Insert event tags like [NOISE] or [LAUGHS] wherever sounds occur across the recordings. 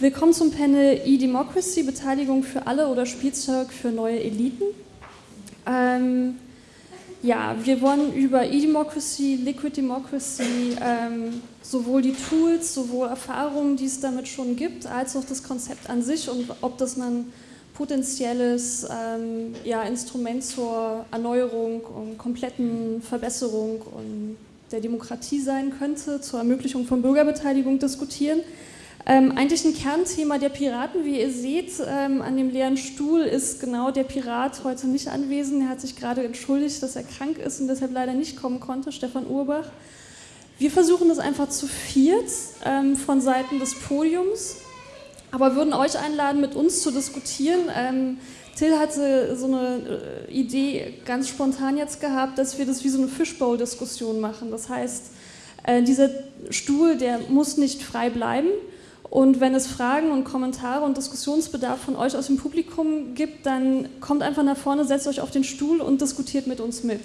Willkommen zum Panel E-Democracy, Beteiligung für alle oder Spielzeug für neue Eliten. Ähm, ja, wir wollen über E-Democracy, Liquid Democracy, ähm, sowohl die Tools, sowohl Erfahrungen, die es damit schon gibt, als auch das Konzept an sich und ob das ein potenzielles ähm, ja, Instrument zur Erneuerung und kompletten Verbesserung und der Demokratie sein könnte, zur Ermöglichung von Bürgerbeteiligung diskutieren. Ähm, eigentlich ein Kernthema der Piraten, wie ihr seht, ähm, an dem leeren Stuhl ist genau der Pirat heute nicht anwesend. Er hat sich gerade entschuldigt, dass er krank ist und deshalb leider nicht kommen konnte, Stefan Urbach. Wir versuchen das einfach zu viert ähm, von Seiten des Podiums, aber würden euch einladen, mit uns zu diskutieren. Ähm, Till hatte so eine äh, Idee ganz spontan jetzt gehabt, dass wir das wie so eine Fishbowl-Diskussion machen. Das heißt, äh, dieser Stuhl, der muss nicht frei bleiben, und wenn es Fragen und Kommentare und Diskussionsbedarf von euch aus dem Publikum gibt, dann kommt einfach nach vorne, setzt euch auf den Stuhl und diskutiert mit uns mit.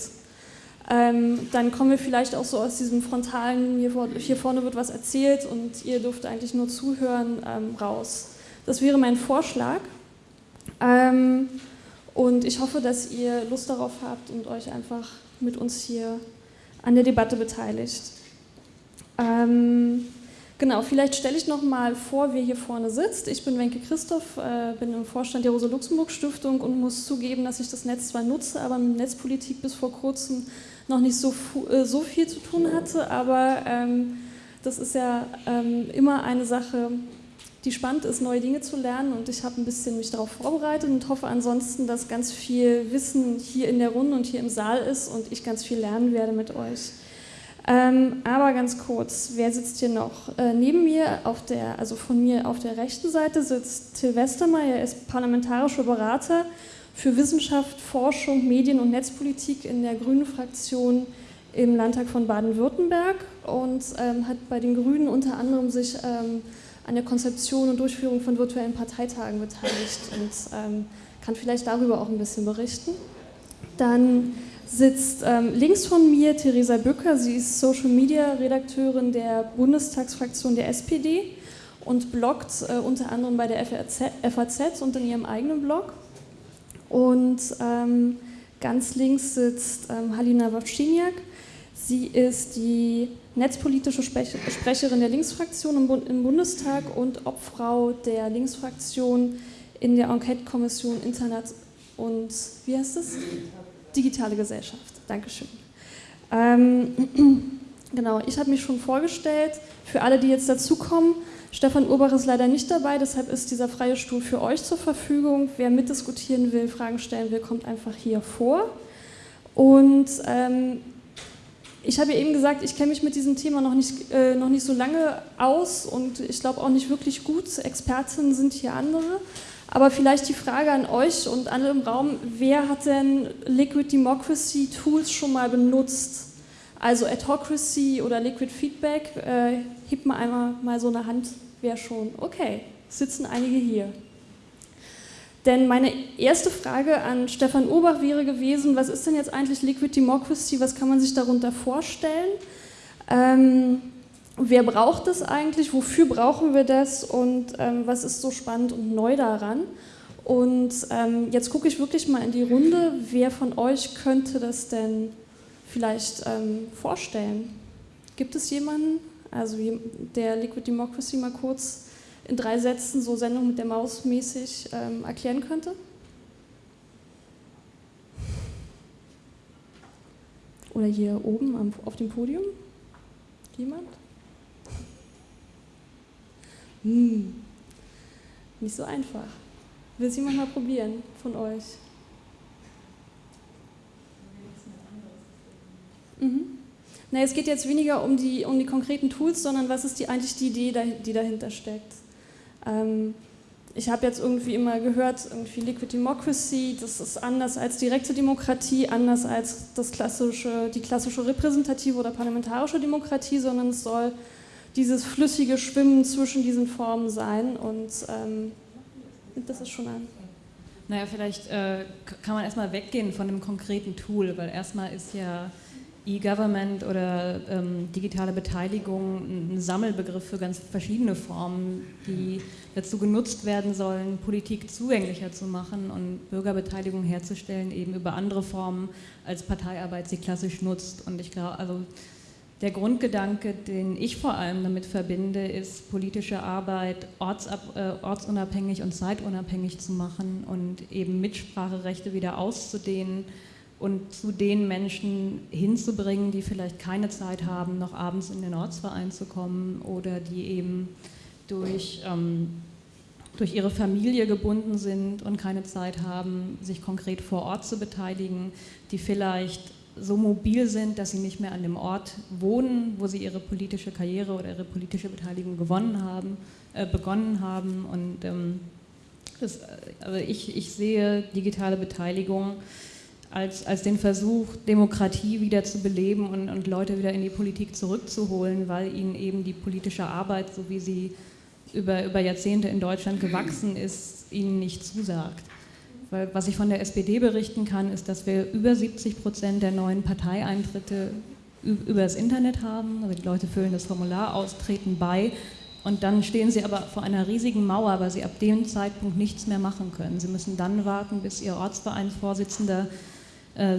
Ähm, dann kommen wir vielleicht auch so aus diesem frontalen, hier, vor, hier vorne wird was erzählt und ihr dürft eigentlich nur zuhören, ähm, raus. Das wäre mein Vorschlag. Ähm, und ich hoffe, dass ihr Lust darauf habt und euch einfach mit uns hier an der Debatte beteiligt. Genau, vielleicht stelle ich noch mal vor, wer hier vorne sitzt. Ich bin Wenke Christoph, äh, bin im Vorstand der Rosa-Luxemburg-Stiftung und muss zugeben, dass ich das Netz zwar nutze, aber mit Netzpolitik bis vor kurzem noch nicht so, äh, so viel zu tun hatte. Aber ähm, das ist ja ähm, immer eine Sache, die spannend ist, neue Dinge zu lernen. Und ich habe ein bisschen mich darauf vorbereitet und hoffe ansonsten, dass ganz viel Wissen hier in der Runde und hier im Saal ist und ich ganz viel lernen werde mit euch. Ähm, aber ganz kurz, wer sitzt hier noch? Äh, neben mir, auf der, also von mir auf der rechten Seite sitzt Till Westermeier, er ist parlamentarischer Berater für Wissenschaft, Forschung, Medien und Netzpolitik in der Grünen Fraktion im Landtag von Baden-Württemberg und ähm, hat bei den Grünen unter anderem sich ähm, an der Konzeption und Durchführung von virtuellen Parteitagen beteiligt und ähm, kann vielleicht darüber auch ein bisschen berichten. Dann sitzt ähm, links von mir Theresa Bücker. Sie ist Social Media Redakteurin der Bundestagsfraktion der SPD und bloggt äh, unter anderem bei der FAZ, und in ihrem eigenen Blog. Und ähm, ganz links sitzt ähm, Halina Wawczyniak. Sie ist die netzpolitische Sprecherin der Linksfraktion im, Bund im Bundestag und Obfrau der Linksfraktion in der Enquete-Kommission Internet und wie heißt es? Digitale Gesellschaft. Dankeschön. Ähm, [CLEARS THROAT] genau, ich habe mich schon vorgestellt. Für alle, die jetzt dazukommen, Stefan Urbach ist leider nicht dabei, deshalb ist dieser freie Stuhl für euch zur Verfügung. Wer mitdiskutieren will, Fragen stellen will, kommt einfach hier vor. Und ähm, ich habe ja eben gesagt, ich kenne mich mit diesem Thema noch nicht, äh, noch nicht so lange aus und ich glaube auch nicht wirklich gut. Expertinnen sind hier andere. Aber vielleicht die Frage an euch und alle im Raum, wer hat denn Liquid Democracy Tools schon mal benutzt? Also Adhocracy oder Liquid Feedback, äh, hebt mal einmal mal so eine Hand, wer schon. Okay, sitzen einige hier. Denn meine erste Frage an Stefan Urbach wäre gewesen, was ist denn jetzt eigentlich Liquid Democracy, was kann man sich darunter vorstellen? Ähm, wer braucht es eigentlich, wofür brauchen wir das und ähm, was ist so spannend und neu daran. Und ähm, jetzt gucke ich wirklich mal in die Runde, wer von euch könnte das denn vielleicht ähm, vorstellen? Gibt es jemanden, also der Liquid Democracy mal kurz in drei Sätzen so Sendung mit der Maus mäßig ähm, erklären könnte? Oder hier oben am, auf dem Podium? Jemand? Hm, nicht so einfach. Will es jemand mal probieren von euch? Mhm. Na, es geht jetzt weniger um die, um die konkreten Tools, sondern was ist die, eigentlich die Idee, die dahinter steckt. Ähm, ich habe jetzt irgendwie immer gehört, irgendwie Liquid Democracy, das ist anders als direkte Demokratie, anders als das klassische, die klassische repräsentative oder parlamentarische Demokratie, sondern es soll dieses flüssige Schwimmen zwischen diesen Formen sein und ähm, das ist schon ein. Naja, vielleicht äh, kann man erstmal weggehen von dem konkreten Tool, weil erstmal ist ja E-Government oder ähm, digitale Beteiligung ein Sammelbegriff für ganz verschiedene Formen, die dazu genutzt werden sollen, Politik zugänglicher zu machen und Bürgerbeteiligung herzustellen, eben über andere Formen als Parteiarbeit sie klassisch nutzt. Und ich glaube, also der Grundgedanke, den ich vor allem damit verbinde, ist, politische Arbeit ortsab, äh, ortsunabhängig und zeitunabhängig zu machen und eben Mitspracherechte wieder auszudehnen und zu den Menschen hinzubringen, die vielleicht keine Zeit haben, noch abends in den Ortsverein zu kommen oder die eben durch, ähm, durch ihre Familie gebunden sind und keine Zeit haben, sich konkret vor Ort zu beteiligen, die vielleicht so mobil sind, dass sie nicht mehr an dem Ort wohnen, wo sie ihre politische Karriere oder ihre politische Beteiligung gewonnen haben, äh, begonnen haben. Und ähm, das, also ich, ich sehe digitale Beteiligung als, als den Versuch, Demokratie wieder zu beleben und, und Leute wieder in die Politik zurückzuholen, weil ihnen eben die politische Arbeit, so wie sie über, über Jahrzehnte in Deutschland gewachsen ist, ihnen nicht zusagt. Weil was ich von der SPD berichten kann, ist, dass wir über 70 Prozent der neuen Parteieintritte über das Internet haben. Also die Leute füllen das Formular aus, treten bei und dann stehen sie aber vor einer riesigen Mauer, weil sie ab dem Zeitpunkt nichts mehr machen können. Sie müssen dann warten, bis ihr Ortsvereinsvorsitzender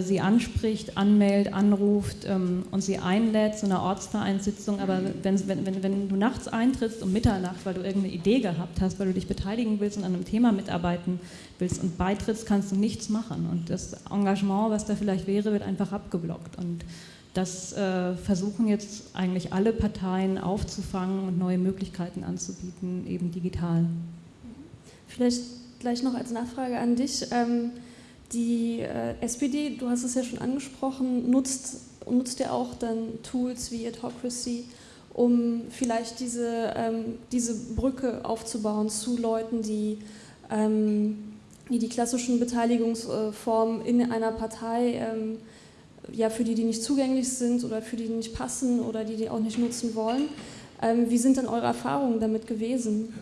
sie anspricht, anmeldet, anruft ähm, und sie einlädt zu einer Ortsvereinssitzung. Aber wenn, wenn, wenn du nachts eintrittst um Mitternacht, weil du irgendeine Idee gehabt hast, weil du dich beteiligen willst und an einem Thema mitarbeiten willst und beitrittst, kannst du nichts machen. Und das Engagement, was da vielleicht wäre, wird einfach abgeblockt. Und das äh, versuchen jetzt eigentlich alle Parteien aufzufangen und neue Möglichkeiten anzubieten, eben digital. Vielleicht gleich noch als Nachfrage an dich. Ähm die äh, SPD, du hast es ja schon angesprochen, nutzt, nutzt ja auch dann Tools wie Adhocracy, um vielleicht diese, ähm, diese Brücke aufzubauen zu Leuten, die, ähm, die die klassischen Beteiligungsformen in einer Partei, ähm, ja, für die die nicht zugänglich sind oder für die die nicht passen oder die die auch nicht nutzen wollen. Ähm, wie sind denn eure Erfahrungen damit gewesen?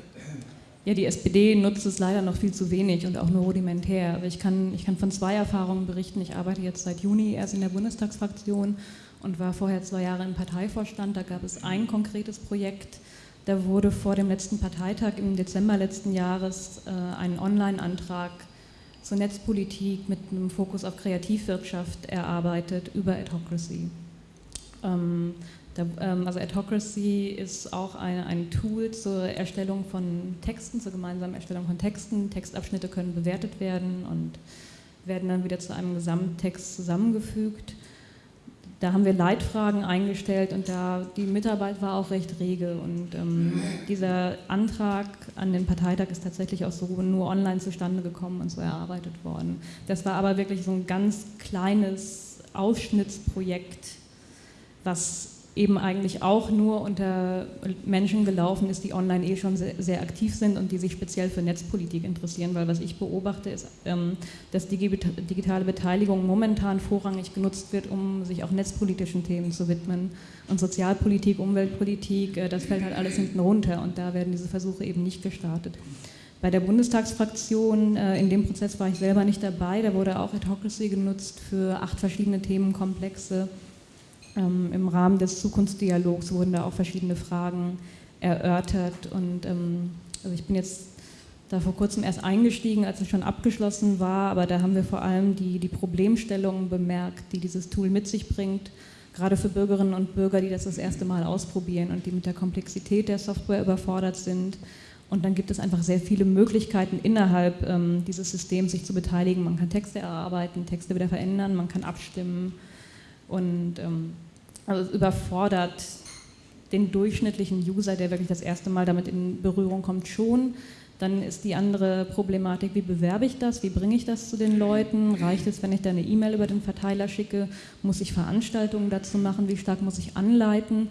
Ja, die SPD nutzt es leider noch viel zu wenig und auch nur rudimentär. Aber ich kann, ich kann von zwei Erfahrungen berichten. Ich arbeite jetzt seit Juni erst in der Bundestagsfraktion und war vorher zwei Jahre im Parteivorstand. Da gab es ein konkretes Projekt. Da wurde vor dem letzten Parteitag im Dezember letzten Jahres äh, ein Online-Antrag zur Netzpolitik mit einem Fokus auf Kreativwirtschaft erarbeitet über Adhocracy. Ähm, da, ähm, also Adhocracy ist auch ein, ein, Tool zur Erstellung von Texten, zur gemeinsamen Erstellung von Texten. Textabschnitte können bewertet werden und werden dann wieder zu einem Gesamttext zusammengefügt. Da haben wir Leitfragen eingestellt und da die Mitarbeit war auch recht rege. Und ähm, dieser Antrag an den Parteitag ist tatsächlich auch so nur online zustande gekommen und so erarbeitet worden. Das war aber wirklich so ein ganz kleines Ausschnittsprojekt, was eben eigentlich auch nur unter Menschen gelaufen ist, die online eh schon sehr, sehr, aktiv sind und die sich speziell für Netzpolitik interessieren, weil was ich beobachte ist, ähm, dass digitale Beteiligung momentan vorrangig genutzt wird, um sich auch netzpolitischen Themen zu widmen. Und Sozialpolitik, Umweltpolitik, äh, das fällt halt alles hinten runter und da werden diese Versuche eben nicht gestartet. Bei der Bundestagsfraktion, äh, in dem Prozess war ich selber nicht dabei, da wurde auch Adhocracy genutzt für acht verschiedene Themenkomplexe, ähm, Im Rahmen des Zukunftsdialogs wurden da auch verschiedene Fragen erörtert und ähm, also ich bin jetzt da vor kurzem erst eingestiegen, als es schon abgeschlossen war, aber da haben wir vor allem die, die Problemstellungen bemerkt, die dieses Tool mit sich bringt, gerade für Bürgerinnen und Bürger, die das das erste Mal ausprobieren und die mit der Komplexität der Software überfordert sind. Und dann gibt es einfach sehr viele Möglichkeiten innerhalb ähm, dieses Systems, sich zu beteiligen. Man kann Texte erarbeiten, Texte wieder verändern, man kann abstimmen und ähm, also es überfordert den durchschnittlichen User, der wirklich das erste Mal damit in Berührung kommt, schon. Dann ist die andere Problematik, wie bewerbe ich das, wie bringe ich das zu den Leuten? Reicht es, wenn ich da eine E-Mail über den Verteiler schicke? Muss ich Veranstaltungen dazu machen? Wie stark muss ich anleiten?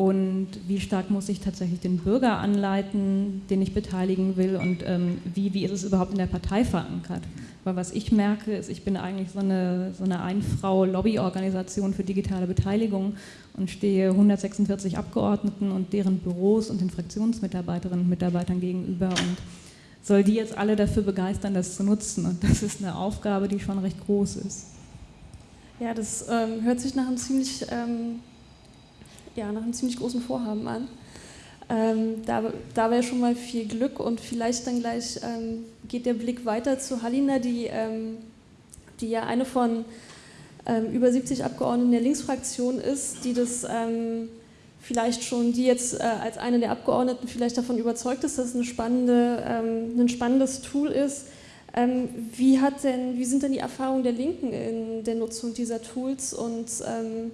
Und wie stark muss ich tatsächlich den Bürger anleiten, den ich beteiligen will? Und ähm, wie, wie ist es überhaupt in der Partei verankert? Weil was ich merke, ist, ich bin eigentlich so eine, so eine Ein-Frau-Lobbyorganisation für digitale Beteiligung und stehe 146 Abgeordneten und deren Büros und den Fraktionsmitarbeiterinnen und Mitarbeitern gegenüber und soll die jetzt alle dafür begeistern, das zu nutzen. Und das ist eine Aufgabe, die schon recht groß ist. Ja, das ähm, hört sich nach einem ziemlich, ähm, ja, nach einem ziemlich großen Vorhaben an. Ähm, da wäre schon mal viel Glück und vielleicht dann gleich ähm, geht der Blick weiter zu Halina, die, ähm, die ja eine von ähm, über 70 Abgeordneten der Linksfraktion ist, die das vielleicht schon, die jetzt äh, als eine der Abgeordneten vielleicht davon überzeugt ist, dass es eine spannende, ein spannendes Tool ist ähm, wie, hat denn, wie sind denn die Erfahrungen der Linken in der Nutzung dieser Tools und ähm,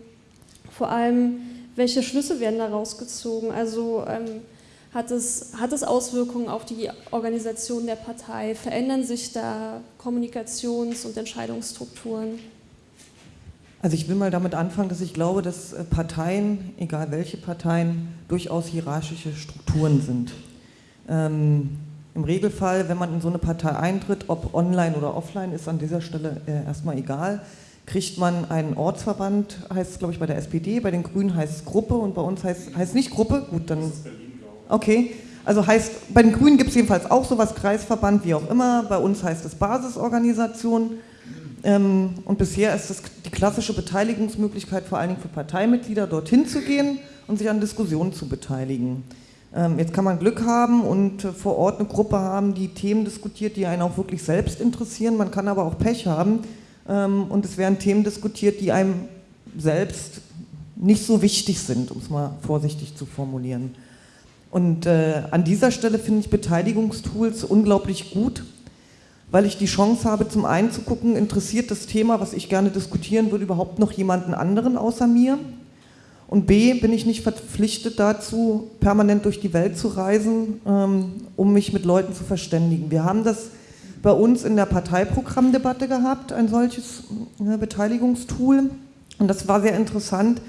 vor allem, welche Schlüsse werden da rausgezogen? Also ähm, hat, es, hat es Auswirkungen auf die Organisation der Partei? Verändern sich da Kommunikations- und Entscheidungsstrukturen? Also ich will mal damit anfangen, dass ich glaube, dass äh, Parteien, egal welche Parteien, durchaus hierarchische Strukturen sind. Ähm, im Regelfall, wenn man in so eine Partei eintritt, ob online oder offline, ist an dieser Stelle äh, erstmal egal, kriegt man einen Ortsverband, heißt es glaube ich bei der SPD, bei den Grünen heißt es Gruppe und bei uns heißt es nicht Gruppe, gut, dann... Okay, also heißt, bei den Grünen gibt es jedenfalls auch sowas, Kreisverband, wie auch immer, bei uns heißt es Basisorganisation. Ähm, und bisher ist es die klassische Beteiligungsmöglichkeit vor allen Dingen für Parteimitglieder, dorthin zu gehen und sich an Diskussionen zu beteiligen. Ähm, jetzt kann man Glück haben und äh, vor Ort eine Gruppe haben, die Themen diskutiert, die einen auch wirklich selbst interessieren. Man kann aber auch Pech haben und es werden Themen diskutiert, die einem selbst nicht so wichtig sind, um es mal vorsichtig zu formulieren. Und äh, an dieser Stelle finde ich Beteiligungstools unglaublich gut, weil ich die Chance habe, zum einen zu gucken, interessiert das Thema, was ich gerne diskutieren würde, überhaupt noch jemanden anderen außer mir? Und B, bin ich nicht verpflichtet dazu, permanent durch die Welt zu reisen, ähm, um mich mit Leuten zu verständigen. Wir haben das bei uns in der Parteiprogrammdebatte gehabt, ein solches äh, Beteiligungstool. Und das war sehr interessant.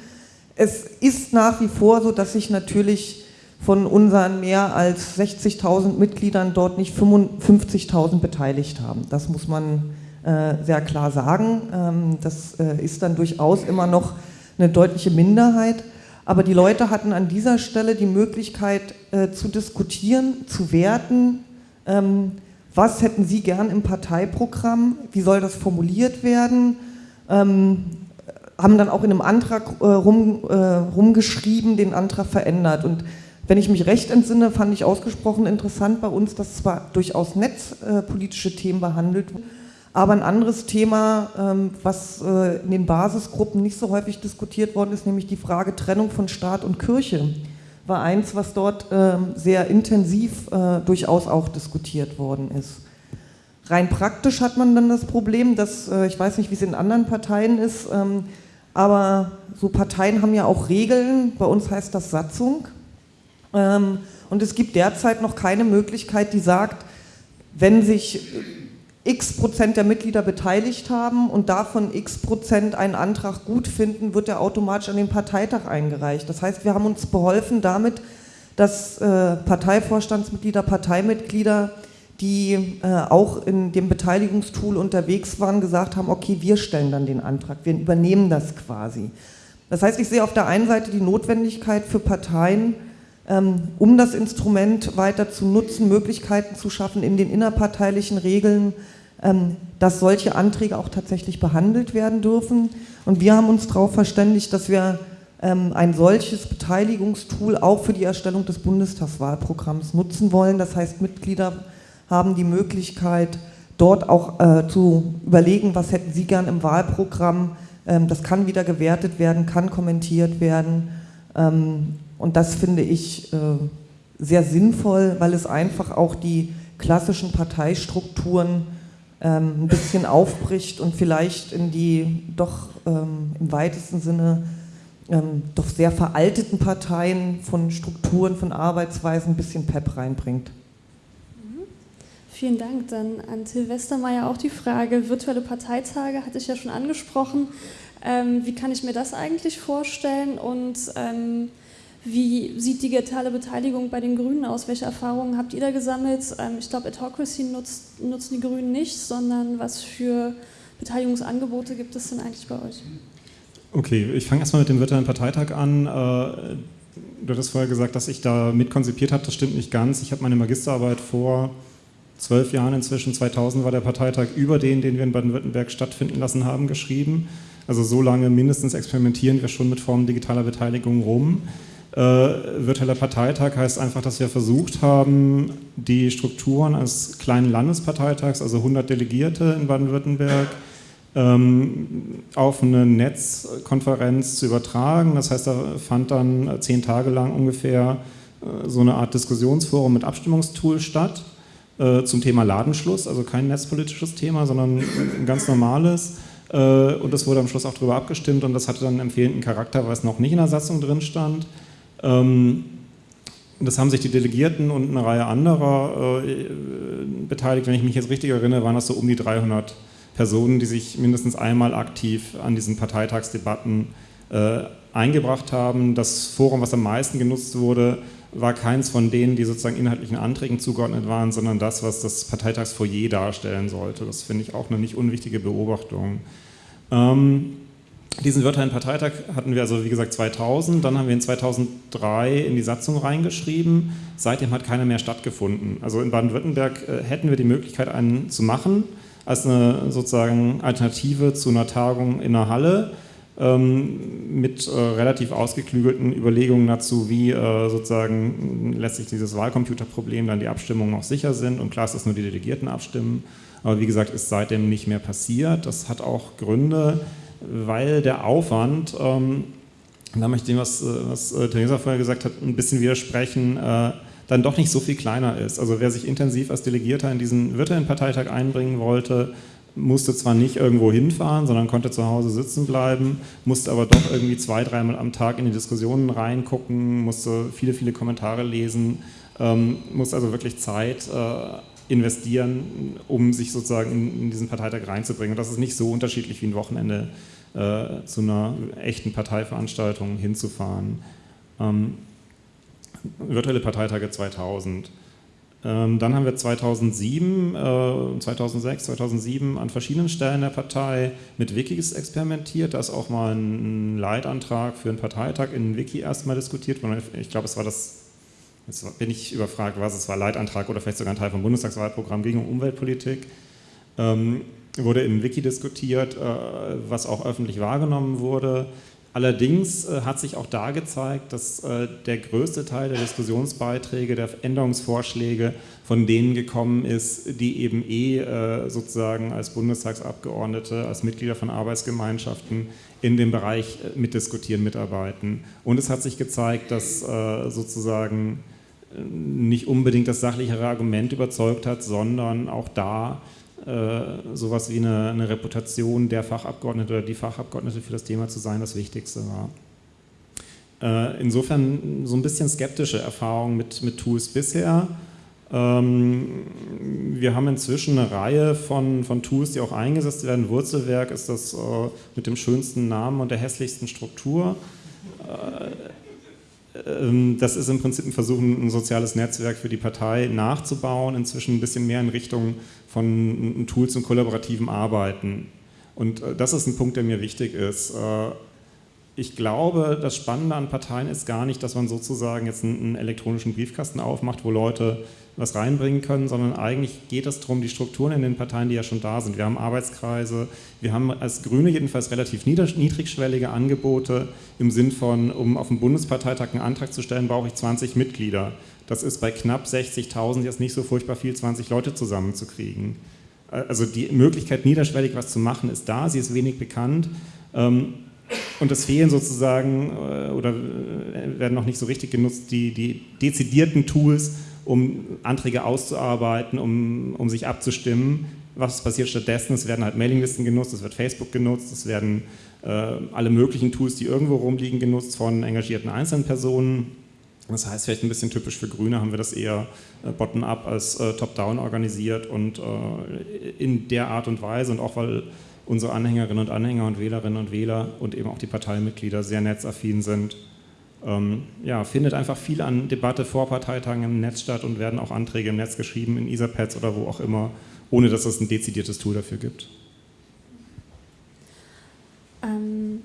Es ist nach wie vor so, dass sich natürlich von unseren mehr als 60.000 Mitgliedern dort nicht 55.000 beteiligt haben. Das muss man äh, sehr klar sagen. Ähm, das äh, ist dann durchaus immer noch eine deutliche Minderheit. Aber die Leute hatten an dieser Stelle die Möglichkeit äh, zu diskutieren, zu werten, ähm, was hätten sie gern im Parteiprogramm, wie soll das formuliert werden, ähm, haben dann auch in einem Antrag äh, rum, äh, rumgeschrieben, den Antrag verändert. Und wenn ich mich recht entsinne, fand ich ausgesprochen interessant bei uns, dass zwar durchaus netzpolitische Themen behandelt wurden, aber ein anderes Thema, ähm, was äh, in den Basisgruppen nicht so häufig diskutiert worden ist, nämlich die Frage Trennung von Staat und Kirche, war eins, was dort ähm, sehr intensiv äh, durchaus auch diskutiert worden ist. Rein praktisch hat man dann das Problem, dass, äh, ich weiß nicht, wie es in anderen Parteien ist, ähm, aber so Parteien haben ja auch Regeln, bei uns heißt das Satzung. Und es gibt derzeit noch keine Möglichkeit, die sagt, wenn sich x Prozent der Mitglieder beteiligt haben und davon x Prozent einen Antrag gut finden, wird er automatisch an den Parteitag eingereicht. Das heißt, wir haben uns beholfen damit, dass äh, Parteivorstandsmitglieder, Parteimitglieder, die äh, auch in dem Beteiligungstool unterwegs waren, gesagt haben, okay, wir stellen dann den Antrag, wir übernehmen das quasi. Das heißt, ich sehe auf der einen Seite die Notwendigkeit für Parteien, um das Instrument weiter zu nutzen, Möglichkeiten zu schaffen, in den innerparteilichen Regeln ähm, dass solche Anträge auch tatsächlich behandelt werden dürfen. Und wir haben uns darauf verständigt, dass wir ähm, ein solches Beteiligungstool auch für die Erstellung des Bundestagswahlprogramms nutzen wollen. Das heißt, Mitglieder haben die Möglichkeit, dort auch äh, zu überlegen, was hätten sie gern im Wahlprogramm. Ähm, das kann wieder gewertet werden, kann kommentiert werden. Und das finde ich äh, sehr sinnvoll, weil es einfach auch die klassischen Parteistrukturen ähm, ein bisschen aufbricht und vielleicht in die doch ähm, im weitesten Sinne ähm, doch sehr veralteten Parteien von Strukturen, von Arbeitsweisen ein bisschen Pep reinbringt. Mhm. Vielen Dank. Dann an Till Westermeier auch die Frage, virtuelle Parteitage hatte ich ja schon angesprochen. Ähm, wie kann ich mir das eigentlich vorstellen und ähm, wie sieht digitale Beteiligung bei den Grünen aus? Welche Erfahrungen habt ihr da gesammelt? Ähm, ich glaube, Adhocracy nutzt, nutzen die Grünen nicht, sondern was für Beteiligungsangebote gibt es denn eigentlich bei euch? Okay, ich fange erstmal mit dem virtuellen Parteitag an. Äh, du hattest vorher gesagt, dass ich da mitkonzipiert habe. Das stimmt nicht ganz. Ich habe meine Magisterarbeit vor zwölf Jahren inzwischen, 2000 war der Parteitag über den, den wir in Baden-Württemberg stattfinden lassen haben, geschrieben. Also so lange mindestens experimentieren wir schon mit Formen digitaler Beteiligung rum. Äh, virtueller Parteitag heißt einfach, dass wir versucht haben, die Strukturen eines kleinen Landesparteitags, also 100 Delegierte in Baden-Württemberg, ähm, auf eine Netzkonferenz zu übertragen. Das heißt, da fand dann zehn Tage lang ungefähr äh, so eine Art Diskussionsforum mit Abstimmungstool statt äh, zum Thema Ladenschluss, also kein netzpolitisches Thema, sondern ein ganz normales. Äh, und es wurde am Schluss auch darüber abgestimmt und das hatte dann einen empfehlenden Charakter, weil es noch nicht in der Satzung drin stand. Ähm, das haben sich die Delegierten und eine Reihe anderer äh, beteiligt. Wenn ich mich jetzt richtig erinnere, waren das so um die 300 Personen, die sich mindestens einmal aktiv an diesen Parteitagsdebatten äh, eingebracht haben. Das Forum, was am meisten genutzt wurde, war keins von denen, die sozusagen inhaltlichen Anträgen zugeordnet waren, sondern das, was das Parteitagsfoyer darstellen sollte. Das finde ich auch eine nicht unwichtige Beobachtung. Ähm, diesen virtuellen Parteitag hatten wir also, wie gesagt, 2000. Dann haben wir in 2003 in die Satzung reingeschrieben. Seitdem hat keiner mehr stattgefunden. Also in Baden-Württemberg äh, hätten wir die Möglichkeit, einen zu machen als eine sozusagen Alternative zu einer Tagung in einer Halle ähm, mit äh, relativ ausgeklügelten Überlegungen dazu, wie äh, sozusagen letztlich dieses Wahlcomputerproblem dann die Abstimmungen auch sicher sind und klar ist, dass nur die Delegierten abstimmen. Aber wie gesagt, ist seitdem nicht mehr passiert. Das hat auch Gründe, weil der Aufwand, ähm, da möchte ich dem, was, äh, was äh, Theresa vorher gesagt hat, ein bisschen widersprechen, äh, dann doch nicht so viel kleiner ist. Also wer sich intensiv als Delegierter in diesen virtuellen Parteitag einbringen wollte, musste zwar nicht irgendwo hinfahren, sondern konnte zu Hause sitzen bleiben, musste aber doch irgendwie zwei, dreimal am Tag in die Diskussionen reingucken, musste viele, viele Kommentare lesen, ähm, musste also wirklich Zeit äh, investieren, um sich sozusagen in, in, diesen Parteitag reinzubringen. Und das ist nicht so unterschiedlich wie ein Wochenende äh, zu einer echten Parteiveranstaltung hinzufahren. Ähm, virtuelle Parteitage 2000. Ähm, dann haben wir 2007, äh, 2006, 2007 an verschiedenen Stellen der Partei mit Wikis experimentiert. Da ist auch mal ein Leitantrag für einen Parteitag in Wiki erstmal diskutiert. Ich glaube, es war das, jetzt bin ich überfragt, was es war, Leitantrag oder vielleicht sogar ein Teil vom Bundestagswahlprogramm, um Umweltpolitik. Ähm, wurde im Wiki diskutiert, äh, was auch öffentlich wahrgenommen wurde. Allerdings äh, hat sich auch da gezeigt, dass äh, der größte Teil der Diskussionsbeiträge, der Änderungsvorschläge von denen gekommen ist, die eben eh äh, sozusagen als Bundestagsabgeordnete, als Mitglieder von Arbeitsgemeinschaften in dem Bereich äh, mitdiskutieren, mitarbeiten. Und es hat sich gezeigt, dass äh, sozusagen nicht unbedingt das sachlichere Argument überzeugt hat, sondern auch da äh, sowas wie eine, eine, Reputation der Fachabgeordnete oder die Fachabgeordnete für das Thema zu sein, das Wichtigste war. Äh, insofern so ein bisschen skeptische Erfahrungen mit, mit Tools bisher. Ähm, wir haben inzwischen eine Reihe von, von Tools, die auch eingesetzt werden. Wurzelwerk ist das äh, mit dem schönsten Namen und der hässlichsten Struktur. Ähm, das ist im Prinzip ein Versuch, ein soziales Netzwerk für die Partei nachzubauen, inzwischen ein bisschen mehr in Richtung von Tools und kollaborativem Arbeiten. Und äh, das ist ein Punkt, der mir wichtig ist. Äh, ich glaube, das Spannende an Parteien ist gar nicht, dass man sozusagen jetzt einen elektronischen Briefkasten aufmacht, wo Leute was reinbringen können, sondern eigentlich geht es darum, die Strukturen in den Parteien, die ja schon da sind. Wir haben Arbeitskreise, wir haben als Grüne jedenfalls relativ niedrigschwellige Angebote im Sinn von, um auf dem Bundesparteitag einen Antrag zu stellen, brauche ich 20 Mitglieder. Das ist bei knapp 60.000 jetzt nicht so furchtbar viel, 20 Leute zusammenzukriegen. Also die Möglichkeit, niederschwellig was zu machen, ist da, sie ist wenig bekannt. Ähm, und es fehlen sozusagen äh, oder äh, werden noch nicht so richtig genutzt die, die dezidierten Tools, um Anträge auszuarbeiten, um, um sich abzustimmen. Was passiert stattdessen? Es werden halt Mailinglisten genutzt, es wird Facebook genutzt, es werden äh, alle möglichen Tools, die irgendwo rumliegen, genutzt von engagierten einzelnen Personen. Das heißt, vielleicht ein bisschen typisch für Grüne haben wir das eher äh, bottom-up als äh, top-down organisiert und äh, in der Art und Weise und auch weil unsere Anhängerinnen und Anhänger und Wählerinnen und Wähler und eben auch die Parteimitglieder sehr netzaffin sind, ähm, ja, findet einfach viel an Debatte vor Parteitagen im Netz statt und werden auch Anträge im Netz geschrieben, in Etherpads oder wo auch immer, ohne dass es ein dezidiertes Tool dafür gibt. Ähm,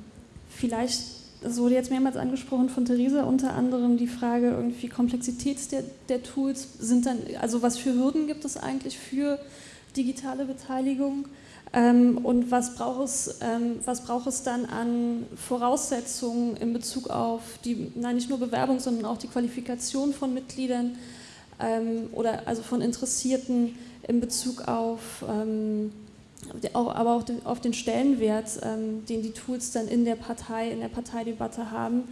vielleicht, es wurde jetzt mehrmals angesprochen von Theresa, unter anderem die Frage irgendwie Komplexität der, der Tools sind dann, also was für Hürden gibt es eigentlich für digitale Beteiligung? Ähm, und was braucht, es, ähm, was braucht es dann an Voraussetzungen in Bezug auf die, nein, nicht nur Bewerbung, sondern auch die Qualifikation von Mitgliedern ähm, oder also von Interessierten in Bezug auf, ähm, aber auch auf den Stellenwert, ähm, den die Tools dann in der Partei, in der Parteidebatte haben,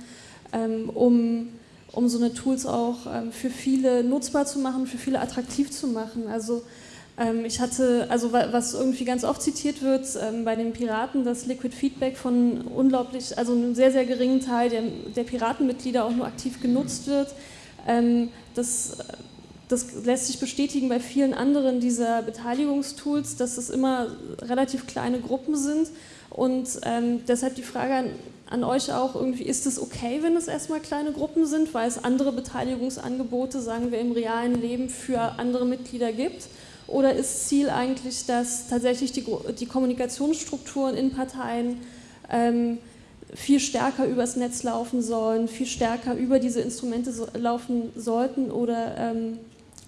ähm, um um so eine Tools auch für viele nutzbar zu machen, für viele attraktiv zu machen. Also ich hatte, also was irgendwie ganz oft zitiert wird ähm, bei den Piraten, dass Liquid Feedback von unglaublich, also einem sehr, sehr geringen Teil der, der Piratenmitglieder auch nur aktiv genutzt wird. Ähm, das, das lässt sich bestätigen bei vielen anderen dieser Beteiligungstools, dass es immer relativ kleine Gruppen sind. Und ähm, deshalb die Frage an, an euch auch irgendwie, ist es okay, wenn es erstmal kleine Gruppen sind, weil es andere Beteiligungsangebote, sagen wir, im realen Leben für andere Mitglieder gibt? Oder ist Ziel eigentlich, dass tatsächlich die, die Kommunikationsstrukturen in Parteien ähm, viel stärker übers Netz laufen sollen, viel stärker über diese Instrumente so, laufen sollten oder ähm,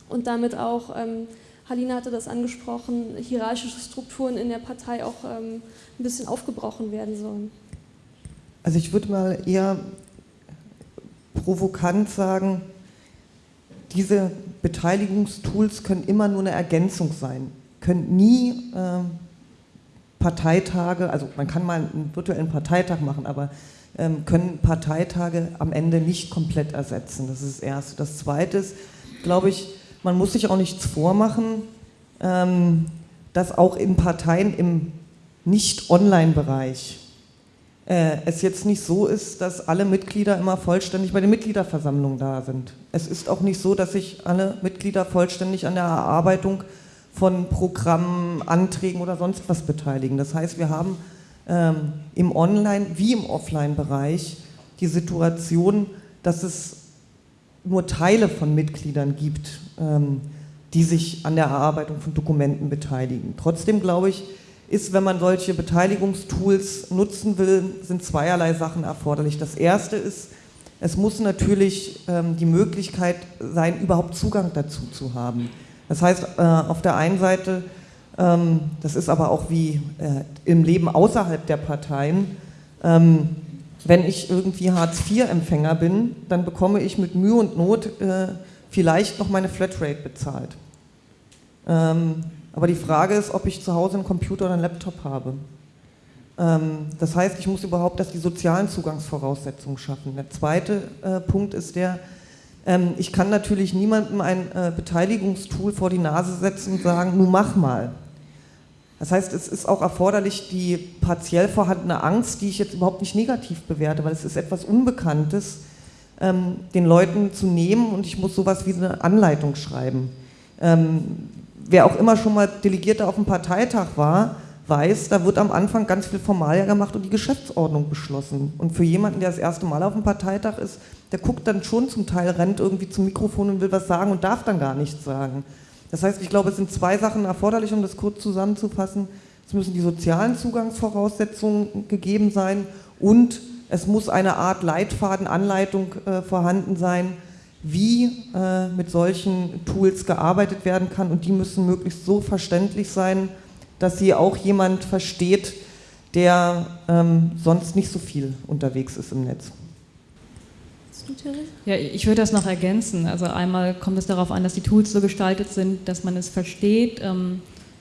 und damit auch, ähm, Halina hatte das angesprochen, hierarchische Strukturen in der Partei auch ähm, ein bisschen aufgebrochen werden sollen? Also ich würde mal eher provokant sagen, diese Beteiligungstools können immer nur eine Ergänzung sein, können nie äh, Parteitage, also man kann mal einen virtuellen Parteitag machen, aber ähm, können Parteitage am Ende nicht komplett ersetzen. Das ist das Erste. Das Zweite ist, glaube ich, man muss sich auch nichts vormachen, ähm, dass auch in Parteien im Nicht-Online-Bereich äh, es jetzt nicht so ist, dass alle Mitglieder immer vollständig bei den Mitgliederversammlungen da sind. Es ist auch nicht so, dass sich alle Mitglieder vollständig an der Erarbeitung von Programmen, Anträgen oder sonst was beteiligen. Das heißt, wir haben ähm, im Online- wie im Offline-Bereich die Situation, dass es nur Teile von Mitgliedern gibt, ähm, die sich an der Erarbeitung von Dokumenten beteiligen. Trotzdem glaube ich, ist, wenn man solche Beteiligungstools nutzen will, sind zweierlei Sachen erforderlich. Das erste ist, es muss natürlich ähm, die Möglichkeit sein, überhaupt Zugang dazu zu haben. Das heißt, äh, auf der einen Seite, ähm, das ist aber auch wie äh, im Leben außerhalb der Parteien, ähm, wenn ich irgendwie Hartz-IV-Empfänger bin, dann bekomme ich mit Mühe und Not äh, vielleicht noch meine Flatrate bezahlt. Aber die Frage ist, ob ich zu Hause einen Computer oder einen Laptop habe. Ähm, das heißt, ich muss überhaupt erst die sozialen Zugangsvoraussetzungen schaffen. Der zweite äh, Punkt ist der, ähm, ich kann natürlich niemandem ein äh, Beteiligungstool vor die Nase setzen und sagen, nun mach mal. Das heißt, es ist auch erforderlich, die partiell vorhandene Angst, die ich jetzt überhaupt nicht negativ bewerte, weil es ist etwas Unbekanntes, ähm, den Leuten zu nehmen und ich muss sowas wie eine Anleitung schreiben wer auch immer schon mal Delegierter auf dem Parteitag war, weiß, da wird am Anfang ganz viel Formalia gemacht und die Geschäftsordnung beschlossen. Und für jemanden, der das erste Mal auf dem Parteitag ist, der guckt dann schon zum Teil, rennt irgendwie zum Mikrofon und will was sagen und darf dann gar nichts sagen. Das heißt, ich glaube, es sind zwei Sachen erforderlich, um das kurz zusammenzufassen. Es müssen die sozialen Zugangsvoraussetzungen gegeben sein und es muss eine Art Leitfaden, Anleitung äh, vorhanden sein, wie äh, mit solchen Tools gearbeitet werden kann und die müssen möglichst so verständlich sein, dass sie auch jemand versteht, der ähm, sonst nicht so viel unterwegs ist im Netz. Ja, ich würde das noch ergänzen. Also einmal kommt es darauf an, dass die Tools so gestaltet sind, dass man es versteht. Ähm,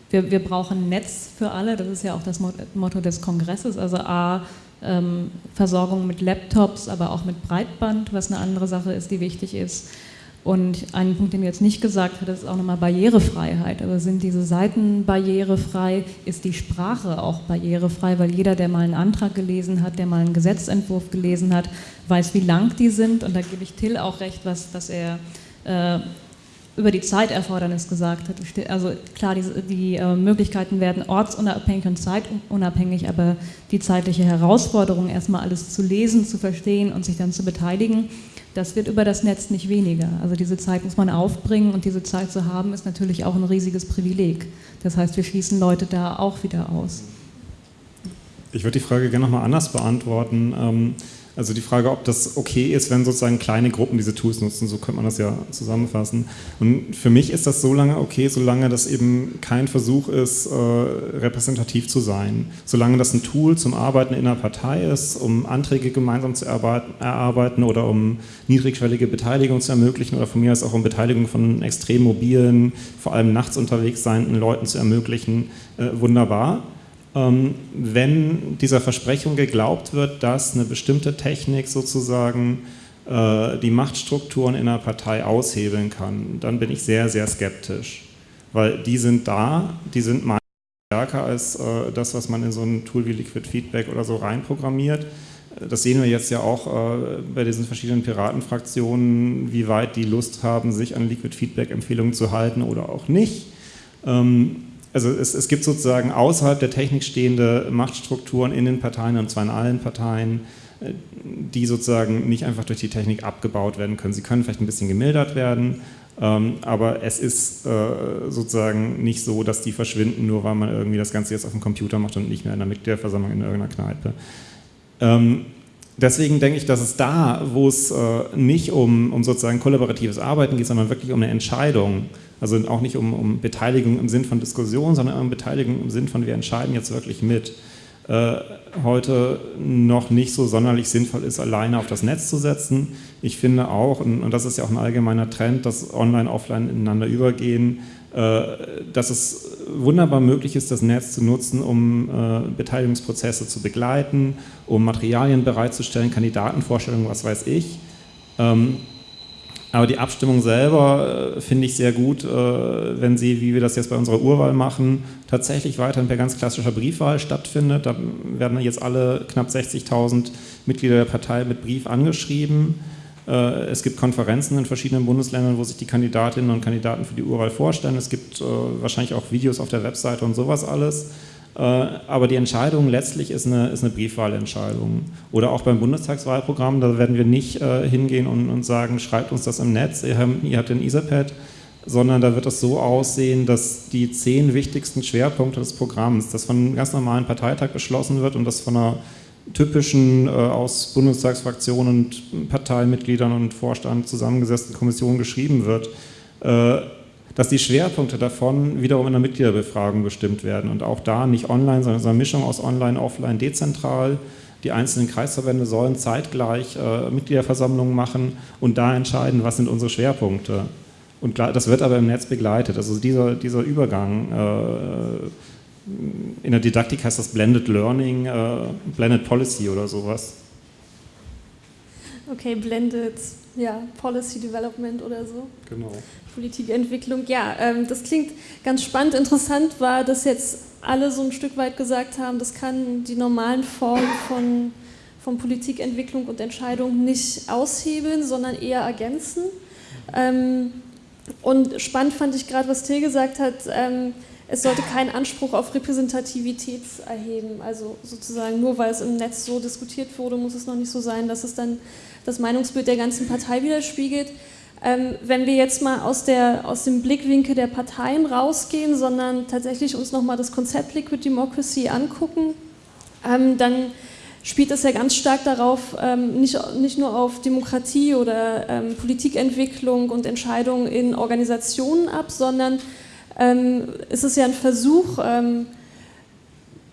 wir, wir brauchen Netz für alle, das ist ja auch das Motto des Kongresses. Also A, Versorgung mit Laptops, aber auch mit Breitband, was eine andere Sache ist, die wichtig ist. Und ein Punkt, den du jetzt nicht gesagt hattest, ist auch nochmal Barrierefreiheit. Also sind diese Seiten barrierefrei? Ist die Sprache auch barrierefrei? Weil jeder, der mal einen Antrag gelesen hat, der mal einen Gesetzentwurf gelesen hat, weiß, wie lang die sind. Und da gebe ich Till auch recht, was, was er äh, über die Zeiterfordernis gesagt hat. Also klar, die, die äh, Möglichkeiten werden ortsunabhängig und zeitunabhängig, aber die zeitliche Herausforderung, erstmal alles zu lesen, zu verstehen und sich dann zu beteiligen, das wird über das Netz nicht weniger. Also diese Zeit muss man aufbringen und diese Zeit zu haben, ist natürlich auch ein riesiges Privileg. Das heißt, wir schließen Leute da auch wieder aus. Ich würde die Frage gerne nochmal anders beantworten. Ähm Also die Frage, ob das okay ist, wenn sozusagen kleine Gruppen diese Tools nutzen, so könnte man das ja zusammenfassen. Und für mich ist das so lange okay, solange das eben kein Versuch ist, äh, repräsentativ zu sein. Solange das ein Tool zum Arbeiten in einer Partei ist, um Anträge gemeinsam zu erarbeiten oder um niedrigschwellige Beteiligung zu ermöglichen oder von mir aus auch um Beteiligung von extrem mobilen, vor allem nachts unterwegs seienden Leuten zu ermöglichen, äh, wunderbar. Ähm, wenn dieser Versprechung geglaubt wird, dass eine bestimmte Technik sozusagen äh, die Machtstrukturen in einer Partei aushebeln kann, dann bin ich sehr, sehr skeptisch. Weil die sind da, die sind meist stärker als äh, das, was man in so ein Tool wie Liquid Feedback oder so reinprogrammiert. Das sehen wir jetzt ja auch äh, bei diesen verschiedenen Piratenfraktionen, wie weit die Lust haben, sich an Liquid Feedback-Empfehlungen zu halten oder auch nicht. Ähm, also es, es, gibt sozusagen außerhalb der Technik stehende Machtstrukturen in den Parteien, und zwar in allen Parteien, äh, die sozusagen nicht einfach durch die Technik abgebaut werden können. Sie können vielleicht ein bisschen gemildert werden, ähm, aber es ist äh, sozusagen nicht so, dass die verschwinden, nur weil man irgendwie das Ganze jetzt auf dem Computer macht und nicht mehr in der Mitgliederversammlung in irgendeiner Kneipe. Ähm, deswegen denke ich, dass es da, wo es äh, nicht um, um sozusagen kollaboratives Arbeiten geht, sondern wirklich um eine Entscheidung, also auch nicht um, um Beteiligung im Sinn von Diskussion, sondern um Beteiligung im Sinn von wir entscheiden jetzt wirklich mit, äh, heute noch nicht so sonderlich sinnvoll ist, alleine auf das Netz zu setzen. Ich finde auch, und, und das ist ja auch ein allgemeiner Trend, dass Online, Offline ineinander übergehen, äh, dass es wunderbar möglich ist, das Netz zu nutzen, um äh, Beteiligungsprozesse zu begleiten, um Materialien bereitzustellen, Kandidatenvorstellungen, was weiß ich. Ähm, aber die Abstimmung selber äh, finde ich sehr gut, wenn sie, wie wir das jetzt bei unserer Urwahl machen, tatsächlich weiterhin per ganz klassischer Briefwahl stattfindet. Da werden jetzt alle knapp 60.000 Mitglieder der Partei mit Brief angeschrieben. Äh, es gibt Konferenzen in verschiedenen Bundesländern, wo sich die Kandidatinnen und Kandidaten für die Urwahl vorstellen. Es gibt äh, wahrscheinlich auch Videos auf der Webseite und sowas alles. Äh, aber die Entscheidung letztlich ist eine, ist eine Briefwahlentscheidung. Oder auch beim Bundestagswahlprogramm, da werden wir nicht hingehen und, und sagen, schreibt uns das im Netz, ihr, ihr habt den Etherpad, sondern da wird es so aussehen, dass die zehn wichtigsten Schwerpunkte des Programms, das von einem ganz normalen Parteitag beschlossen wird und das von einer typischen äh, aus Bundestagsfraktionen und Parteimitgliedern und Vorstand zusammengesetzten Kommission geschrieben wird, äh, dass die Schwerpunkte davon wiederum in der Mitgliederbefragung bestimmt werden und auch da nicht online, sondern eine Mischung aus online, offline, dezentral. Die einzelnen Kreisverbände sollen zeitgleich äh, Mitgliederversammlungen machen und da entscheiden, was sind unsere Schwerpunkte. Und das wird aber im Netz begleitet. Also dieser, dieser Übergang äh, in der Didaktik heißt das Blended Learning, äh, Blended Policy oder sowas. Okay, Blended ja, Policy Development oder so. Genau. Politikentwicklung, ja, ähm, das klingt ganz spannend. Interessant war, dass jetzt alle so ein Stück weit gesagt haben, das kann die normalen Formen von, von Politikentwicklung und Entscheidung nicht aushebeln, sondern eher ergänzen. Ähm, und spannend fand ich gerade, was Till gesagt hat, ähm, es sollte keinen Anspruch auf Repräsentativität erheben. Also sozusagen nur weil es im Netz so diskutiert wurde, muss es noch nicht so sein, dass es dann das Meinungsbild der ganzen Partei widerspiegelt. Ähm, wenn wir jetzt mal aus, der, aus dem Blickwinkel der Parteien rausgehen, sondern tatsächlich uns nochmal das Konzept Liquid Democracy angucken, ähm, dann spielt es ja ganz stark darauf, ähm, nicht, nicht nur auf Demokratie oder ähm, Politikentwicklung und Entscheidungen in Organisationen ab, sondern ähm, ist es ja ein Versuch, ähm,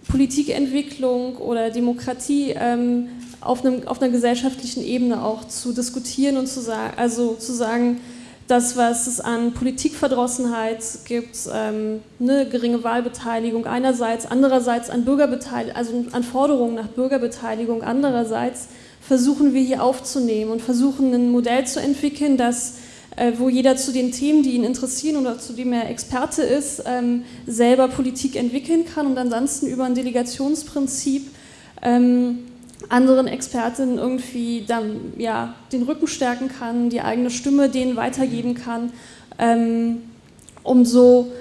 Politikentwicklung oder Demokratie ähm, auf, einem, auf, einer gesellschaftlichen Ebene auch zu diskutieren und zu sagen, also zu sagen, das, was es an Politikverdrossenheit gibt, ähm, eine geringe Wahlbeteiligung einerseits, andererseits an Bürgerbeteiligung, also an Forderungen nach Bürgerbeteiligung andererseits, versuchen wir hier aufzunehmen und versuchen ein Modell zu entwickeln, das äh, wo jeder zu den Themen, die ihn interessieren oder zu dem er Experte ist, ähm, selber Politik entwickeln kann und ansonsten über ein Delegationsprinzip ähm, anderen Expertinnen irgendwie dann, ja, den Rücken stärken kann, die eigene Stimme denen weitergeben kann, ähm, um so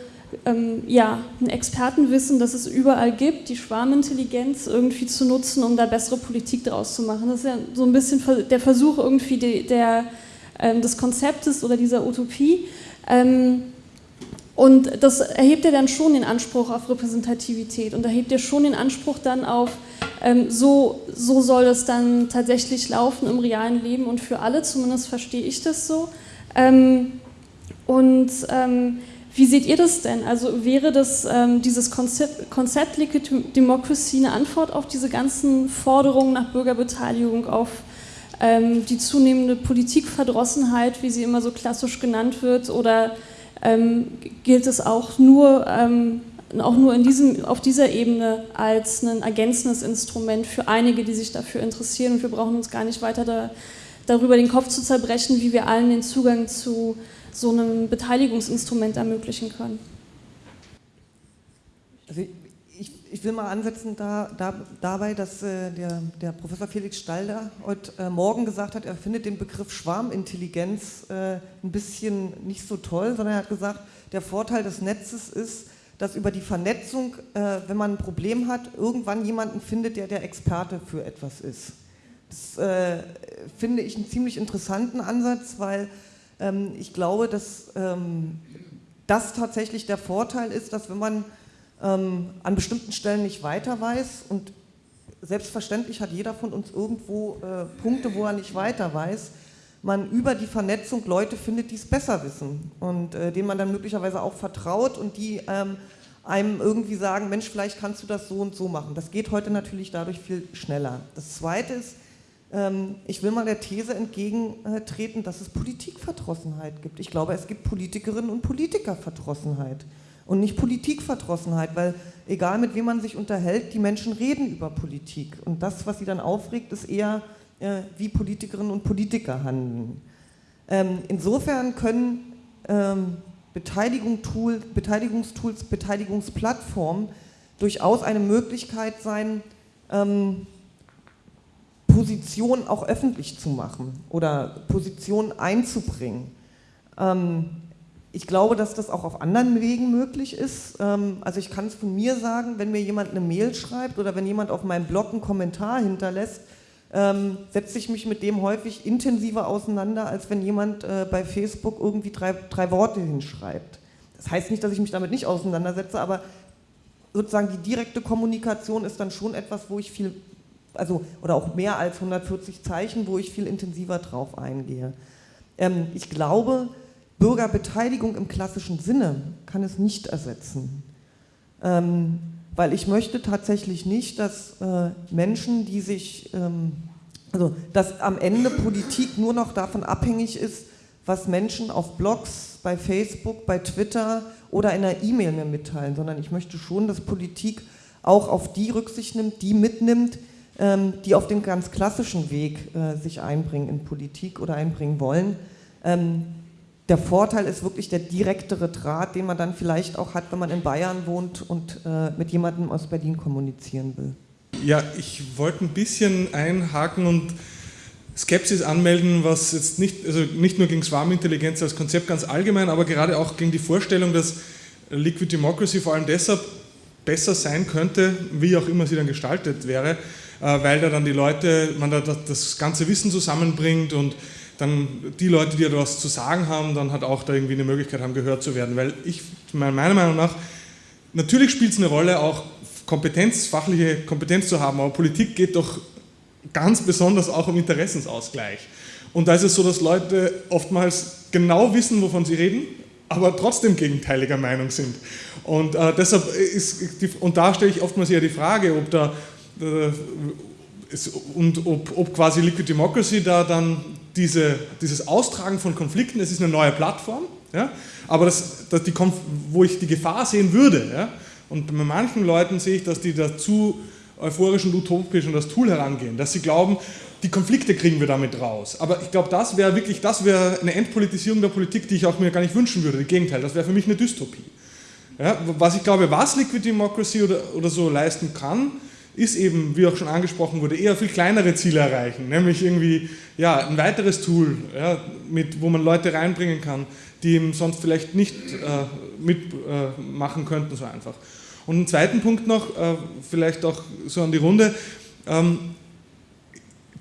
ähm, ja, ein Expertenwissen, das es überall gibt, die Schwarmintelligenz irgendwie zu nutzen, um da bessere Politik draus zu machen. Das ist ja so ein bisschen der Versuch irgendwie de, der ähm, des Konzeptes oder dieser Utopie. Ähm, und das erhebt ja dann schon den Anspruch auf Repräsentativität und erhebt ja schon den Anspruch dann auf ähm, so, so soll es dann tatsächlich laufen im realen Leben und für alle, zumindest verstehe ich das so. Ähm, und ähm, wie seht ihr das denn? Also wäre das ähm, dieses Konzept, Konzept Liquid Democracy eine Antwort auf diese ganzen Forderungen nach Bürgerbeteiligung, auf ähm, die zunehmende Politikverdrossenheit, wie sie immer so klassisch genannt wird, oder gilt es auch nur, ähm, auch nur in diesem, auf dieser Ebene als ein ergänzendes Instrument für einige, die sich dafür interessieren und wir brauchen uns gar nicht weiter da, darüber den Kopf zu zerbrechen, wie wir allen den Zugang zu so einem Beteiligungsinstrument ermöglichen können. Also ich, will mal ansetzen da, da, dabei, dass äh, der, der, Professor Felix Stalder heute äh, Morgen gesagt hat, er findet den Begriff Schwarmintelligenz äh, ein bisschen nicht so toll, sondern er hat gesagt, der Vorteil des Netzes ist, dass über die Vernetzung, äh, wenn man ein Problem hat, irgendwann jemanden findet, der der Experte für etwas ist. Das äh, finde ich einen ziemlich interessanten Ansatz, weil ähm, ich glaube, dass ähm, das tatsächlich der Vorteil ist, dass wenn man ähm, an bestimmten Stellen nicht weiter weiß und selbstverständlich hat jeder von uns irgendwo äh, Punkte, wo er nicht weiter weiß, man über die Vernetzung Leute findet, die es besser wissen und äh, denen man dann möglicherweise auch vertraut und die ähm, einem irgendwie sagen, Mensch, vielleicht kannst du das so und so machen. Das geht heute natürlich dadurch viel schneller. Das Zweite ist, ähm, ich will mal der These entgegentreten, dass es Politikverdrossenheit gibt. Ich glaube, es gibt Politikerinnen und Politikerverdrossenheit und nicht Politikverdrossenheit, weil egal mit wem man sich unterhält, die Menschen reden über Politik. Und das, was sie dann aufregt, ist eher, äh, wie Politikerinnen und Politiker handeln. Ähm, insofern können ähm, Beteiligung Tool, Beteiligungstools, Beteiligungsplattformen durchaus eine Möglichkeit sein, ähm, Positionen auch öffentlich zu machen oder Positionen einzubringen. Ähm, ich glaube, dass das auch auf anderen Wegen möglich ist. Ähm, also ich kann es von mir sagen, wenn mir jemand eine Mail schreibt oder wenn jemand auf meinem Blog einen Kommentar hinterlässt, ähm, setze ich mich mit dem häufig intensiver auseinander, als wenn jemand äh, bei Facebook irgendwie drei, drei Worte hinschreibt. Das heißt nicht, dass ich mich damit nicht auseinandersetze, aber sozusagen die direkte Kommunikation ist dann schon etwas, wo ich viel also oder auch mehr als 140 Zeichen, wo ich viel intensiver drauf eingehe. Ähm, ich glaube, Bürgerbeteiligung im klassischen Sinne kann es nicht ersetzen. Ähm, weil ich möchte tatsächlich nicht, dass äh, Menschen, die sich, ähm, also dass am Ende Politik nur noch davon abhängig ist, was Menschen auf Blogs, bei Facebook, bei Twitter oder in einer E-Mail mir mitteilen, sondern ich möchte schon, dass Politik auch auf die Rücksicht nimmt, die mitnimmt, ähm, die auf dem ganz klassischen Weg äh, sich einbringen in Politik oder einbringen wollen. Ähm, der Vorteil ist wirklich der direktere Draht, den man dann vielleicht auch hat, wenn man in Bayern wohnt und äh, mit jemandem aus Berlin kommunizieren will. Ja, ich wollte ein bisschen einhaken und Skepsis anmelden, was jetzt nicht, also nicht nur gegen Swarmintelligenz als Konzept ganz allgemein, aber gerade auch gegen die Vorstellung, dass Liquid Democracy vor allem deshalb besser sein könnte, wie auch immer sie dann gestaltet wäre, äh, weil da dann die Leute, man da das ganze Wissen zusammenbringt und dann die Leute, die da was zu sagen haben, dann hat auch da irgendwie eine Möglichkeit haben, gehört zu werden. Weil ich, meiner Meinung nach, natürlich spielt es eine Rolle, auch Kompetenz, fachliche Kompetenz zu haben, aber Politik geht doch ganz besonders auch um Interessensausgleich. Und da ist es so, dass Leute oftmals genau wissen, wovon sie reden, aber trotzdem gegenteiliger Meinung sind. Und äh, deshalb ist, die, und da stelle ich oftmals eher die Frage, ob da äh, und ob, ob, quasi Liquid Democracy da dann diese, dieses Austragen von Konflikten, es ist eine neue Plattform, ja, aber das, das die, wo ich die Gefahr sehen würde, ja, und bei manchen Leuten sehe ich, dass die da zu euphorisch und utopisch an das Tool herangehen, dass sie glauben, die Konflikte kriegen wir damit raus. Aber ich glaube, das wäre wirklich, das wäre eine Entpolitisierung der Politik, die ich auch mir gar nicht wünschen würde. Im Gegenteil, das wäre für mich eine Dystopie. Ja, was ich glaube, was Liquid Democracy oder, oder so leisten kann, ist eben, wie auch schon angesprochen wurde, eher viel kleinere Ziele erreichen, nämlich irgendwie ja, ein weiteres Tool, ja, mit, wo man Leute reinbringen kann, die eben sonst vielleicht nicht äh, mitmachen äh, könnten so einfach. Und einen zweiten Punkt noch, äh, vielleicht auch so an die Runde, ähm,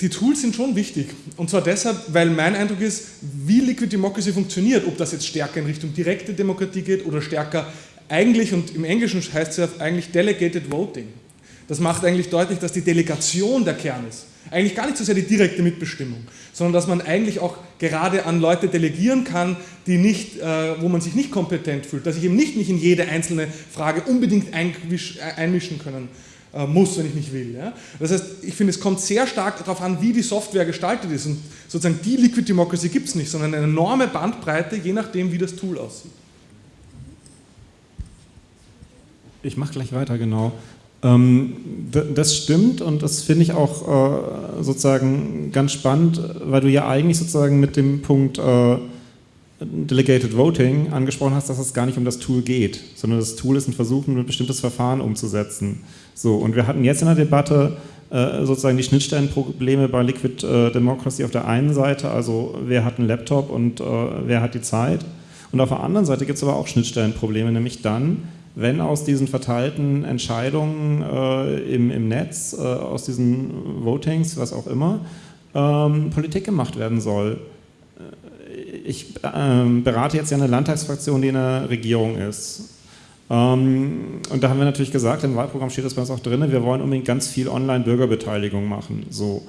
die Tools sind schon wichtig. Und zwar deshalb, weil mein Eindruck ist, wie Liquid Democracy funktioniert, ob das jetzt stärker in Richtung direkte Demokratie geht oder stärker eigentlich, und im Englischen heißt es ja eigentlich Delegated Voting. Das macht eigentlich deutlich, dass die Delegation der Kern ist. Eigentlich gar nicht so sehr die direkte Mitbestimmung, sondern dass man eigentlich auch gerade an Leute delegieren kann, die nicht, äh, wo man sich nicht kompetent fühlt, dass ich eben nicht mich in jede einzelne Frage unbedingt einmischen können äh, muss, wenn ich nicht will. Das heißt, ich finde, es kommt sehr stark darauf an, wie die Software gestaltet ist. Und sozusagen die Liquid Democracy gibt es nicht, sondern eine enorme Bandbreite, je nachdem, wie das Tool aussieht. Ich mache gleich weiter, genau. Ähm, das stimmt und das finde ich auch äh, sozusagen ganz spannend, weil du ja eigentlich sozusagen mit dem Punkt äh, Delegated Voting angesprochen hast, dass es gar nicht um das Tool geht, sondern das Tool ist ein Versuch, ein bestimmtes Verfahren umzusetzen. So, und wir hatten jetzt in der Debatte äh, sozusagen die Schnittstellenprobleme bei Liquid Democracy auf der einen Seite, also wer hat einen Laptop und wer hat die Zeit. Und auf der anderen Seite gibt es aber auch Schnittstellenprobleme, nämlich dann, wenn aus diesen verteilten Entscheidungen äh, im, im Netz, äh, aus diesen Votings, was auch immer, ähm, Politik gemacht werden soll. Äh, ich ähm, berate jetzt ja eine Landtagsfraktion, die in der Regierung ist. Ähm, und da haben wir natürlich gesagt, im Wahlprogramm steht das bei uns auch drin, wir wollen unbedingt ganz viel Online-Bürgerbeteiligung machen. So.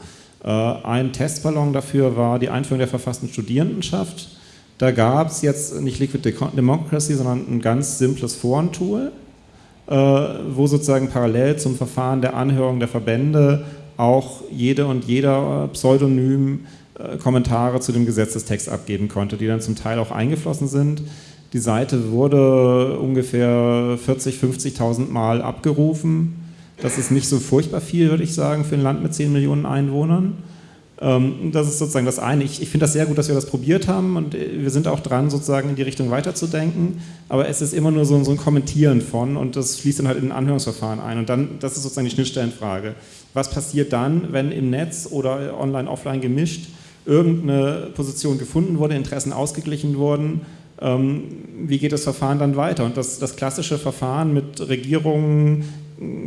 Äh, ein Testballon dafür war die Einführung der verfassten Studierendenschaft da gab es jetzt nicht Liquid Democracy, sondern ein ganz simples Forentool, äh, wo sozusagen parallel zum Verfahren der Anhörung der Verbände auch jede und jeder pseudonym äh, Kommentare zu dem Gesetzestext abgeben konnte, die dann zum Teil auch eingeflossen sind. Die Seite wurde ungefähr 40.000, 50.000 Mal abgerufen. Das ist nicht so furchtbar viel, würde ich sagen, für ein Land mit 10 Millionen Einwohnern. Ähm, das ist sozusagen das eine. Ich, ich finde das sehr gut, dass wir das probiert haben und äh, wir sind auch dran, sozusagen in die Richtung weiterzudenken. Aber es ist immer nur so, so ein Kommentieren von und das fließt dann halt in ein Anhörungsverfahren ein. Und dann, das ist sozusagen die Schnittstellenfrage. Was passiert dann, wenn im Netz oder online, offline gemischt irgendeine Position gefunden wurde, Interessen ausgeglichen wurden? Ähm, wie geht das Verfahren dann weiter? Und das, das klassische Verfahren mit Regierungen,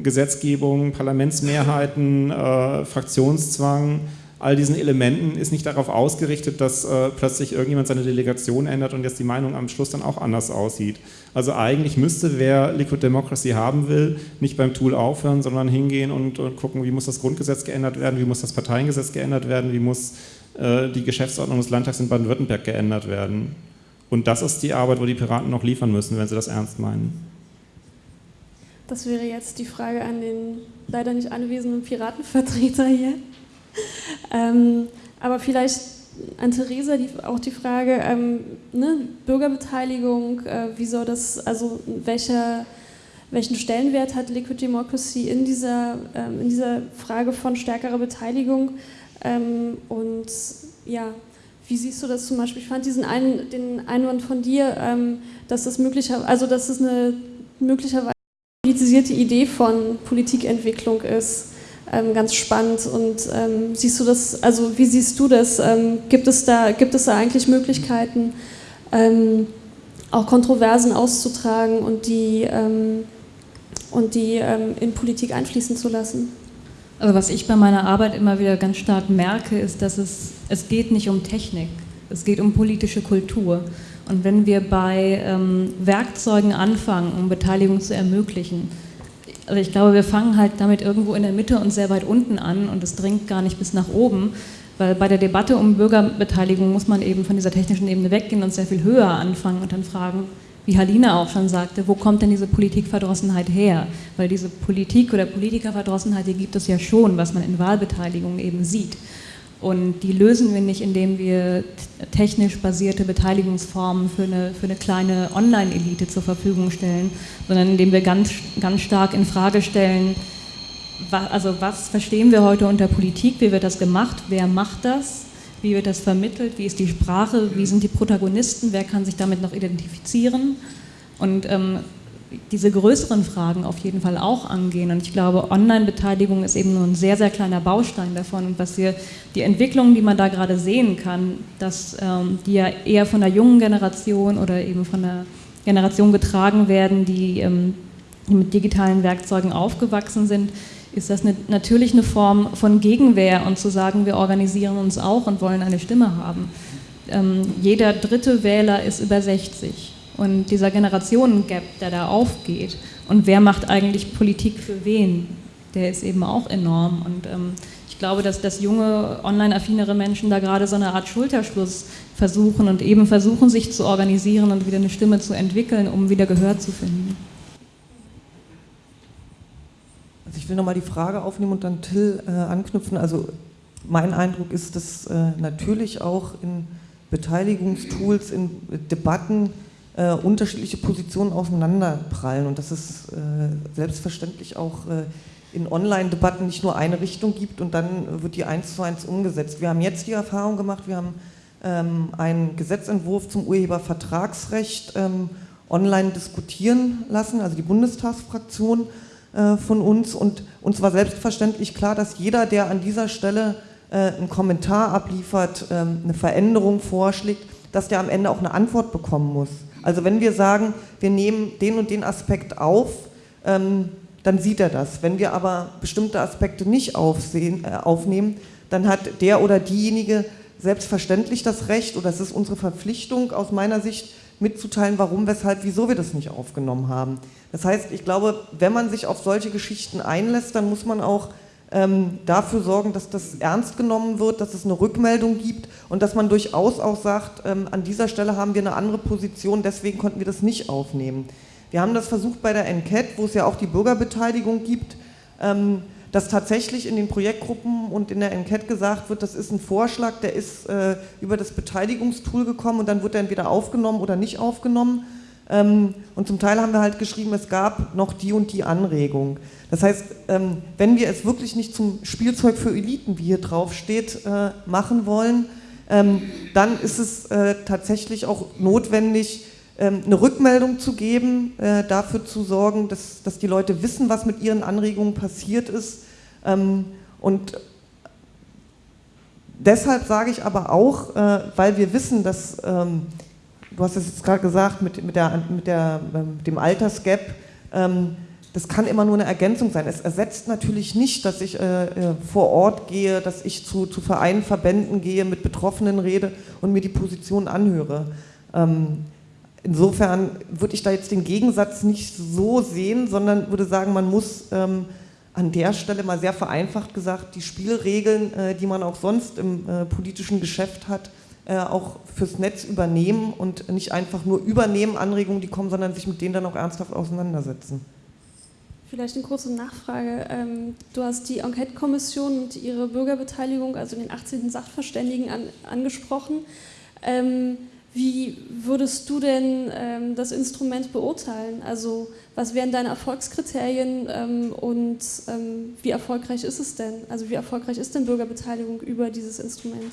Gesetzgebung, Parlamentsmehrheiten, äh, Fraktionszwang, all diesen Elementen ist nicht darauf ausgerichtet, dass äh, plötzlich irgendjemand seine Delegation ändert und jetzt die Meinung am Schluss dann auch anders aussieht. Also eigentlich müsste, wer Liquid Democracy haben will, nicht beim Tool aufhören, sondern hingehen und, und gucken, wie muss das Grundgesetz geändert werden, wie muss das Parteiengesetz geändert werden, wie muss äh, die Geschäftsordnung des Landtags in Baden-Württemberg geändert werden. Und das ist die Arbeit, wo die Piraten noch liefern müssen, wenn sie das ernst meinen. Das wäre jetzt die Frage an den leider nicht anwesenden Piratenvertreter hier. [LAUGHS] ähm, aber vielleicht an Theresa die, auch die Frage, ähm, ne, Bürgerbeteiligung, äh, wie soll das, also welcher, welchen Stellenwert hat Liquid Democracy in dieser, ähm, in dieser Frage von stärkerer Beteiligung? Ähm, und ja, wie siehst du das zum Beispiel? Ich fand diesen einen, den Einwand von dir, ähm, dass das möglicherweise, also dass es eine möglicherweise politisierte Idee von Politikentwicklung ist ähm, ganz spannend. Und ähm, siehst du das, also wie siehst du das? Ähm, gibt, es da, gibt es da eigentlich Möglichkeiten, ähm, auch Kontroversen auszutragen und die, ähm, und die ähm, in Politik einfließen zu lassen? Also was ich bei meiner Arbeit immer wieder ganz stark merke, ist, dass es, es geht nicht um Technik, es geht um politische Kultur. Und wenn wir bei Werkzeugen anfangen, um Beteiligung zu ermöglichen, also ich glaube, wir fangen halt damit irgendwo in der Mitte und sehr weit unten an und es dringt gar nicht bis nach oben, weil bei der Debatte um Bürgerbeteiligung muss man eben von dieser technischen Ebene weggehen und sehr viel höher anfangen und dann fragen, wie Halina auch schon sagte, wo kommt denn diese Politikverdrossenheit her? Weil diese Politik- oder Politikerverdrossenheit, die gibt es ja schon, was man in Wahlbeteiligung eben sieht. Und die lösen wir nicht, indem wir technisch basierte Beteiligungsformen für eine, für eine kleine Online-Elite zur Verfügung stellen, sondern indem wir ganz, ganz stark in Frage stellen, was, also was verstehen wir heute unter Politik, wie wird das gemacht, wer macht das, wie wird das vermittelt, wie ist die Sprache, wie sind die Protagonisten, wer kann sich damit noch identifizieren. Und ähm, diese größeren Fragen auf jeden Fall auch angehen. Und ich glaube, Online-Beteiligung ist eben nur ein sehr, sehr kleiner Baustein davon. Und was wir, die Entwicklungen, die man da gerade sehen kann, dass ähm, die ja eher von der jungen Generation oder eben von der Generation getragen werden, die, ähm, die mit digitalen Werkzeugen aufgewachsen sind, ist das eine, natürlich eine Form von Gegenwehr und zu sagen, wir organisieren uns auch und wollen eine Stimme haben. Ähm, jeder dritte Wähler ist über 60 und dieser Generationengap, der da aufgeht und wer macht eigentlich Politik für wen, der ist eben auch enorm. Und ähm, ich glaube, dass, dass junge, online-affinere Menschen da gerade so eine Art Schulterschluss versuchen und eben versuchen, sich zu organisieren und wieder eine Stimme zu entwickeln, um wieder Gehör zu finden. Also ich will nochmal die Frage aufnehmen und dann Till äh, anknüpfen. Also mein Eindruck ist, dass äh, natürlich auch in Beteiligungstools, in Debatten äh, unterschiedliche Positionen aufeinanderprallen und dass es äh, selbstverständlich auch äh, in Online-Debatten nicht nur eine Richtung gibt und dann wird die eins zu eins umgesetzt. Wir haben jetzt die Erfahrung gemacht, wir haben ähm, einen Gesetzentwurf zum Urhebervertragsrecht ähm, online diskutieren lassen, also die Bundestagsfraktion äh, von uns und uns war selbstverständlich klar, dass jeder, der an dieser Stelle äh, einen Kommentar abliefert, ähm, eine Veränderung vorschlägt, dass der am Ende auch eine Antwort bekommen muss. Also wenn wir sagen, wir nehmen den und den Aspekt auf, ähm, dann sieht er das. Wenn wir aber bestimmte Aspekte nicht aufsehen, äh, aufnehmen, dann hat der oder diejenige selbstverständlich das Recht, oder es ist unsere Verpflichtung aus meiner Sicht mitzuteilen, warum, weshalb, wieso wir das nicht aufgenommen haben. Das heißt, ich glaube, wenn man sich auf solche Geschichten einlässt, dann muss man auch ähm, dafür sorgen, dass das ernst genommen wird, dass es eine Rückmeldung gibt und dass man durchaus auch sagt, ähm, an dieser Stelle haben wir eine andere Position, deswegen konnten wir das nicht aufnehmen. Wir haben das versucht bei der Enquete, wo es ja auch die Bürgerbeteiligung gibt, ähm, dass tatsächlich in den Projektgruppen und in der Enquete gesagt wird, das ist ein Vorschlag, der ist äh, über das Beteiligungstool gekommen und dann wird er entweder aufgenommen oder nicht aufgenommen. Ähm, und zum Teil haben wir halt geschrieben, es gab noch die und die Anregung. Das heißt, ähm, wenn wir es wirklich nicht zum Spielzeug für Eliten, wie hier drauf steht, äh, machen wollen, ähm, dann ist es äh, tatsächlich auch notwendig, eine Rückmeldung zu geben, äh, dafür zu sorgen, dass, dass die Leute wissen, was mit ihren Anregungen passiert ist. Und deshalb sage ich aber auch, weil wir wissen, dass du hast es jetzt gerade gesagt, mit, mit, der, mit, der, ähm, mit dem Altersgap, ähm, das kann immer nur eine Ergänzung sein. Es ersetzt natürlich nicht, dass ich äh, äh, vor Ort gehe, dass ich zu, zu Vereinen, Verbänden gehe, mit Betroffenen rede und mir die Position anhöre. Ähm, insofern würde ich da jetzt den Gegensatz nicht so sehen, sondern würde sagen, man muss ähm, an der Stelle mal sehr vereinfacht gesagt die Spielregeln, äh, die man auch sonst im äh, politischen Geschäft hat, auch fürs Netz übernehmen und nicht einfach nur übernehmen Anregungen, die kommen, sondern sich mit denen dann auch ernsthaft auseinandersetzen. Vielleicht eine kurze Nachfrage. Ähm, du hast die Enquete-Kommission und ihre Bürgerbeteiligung, also den 18. Sachverständigen, an, angesprochen. Ähm, wie würdest du denn ähm, das Instrument beurteilen? Also was wären deine Erfolgskriterien und wie erfolgreich ist es denn? Also wie erfolgreich ist denn Bürgerbeteiligung über dieses Instrument?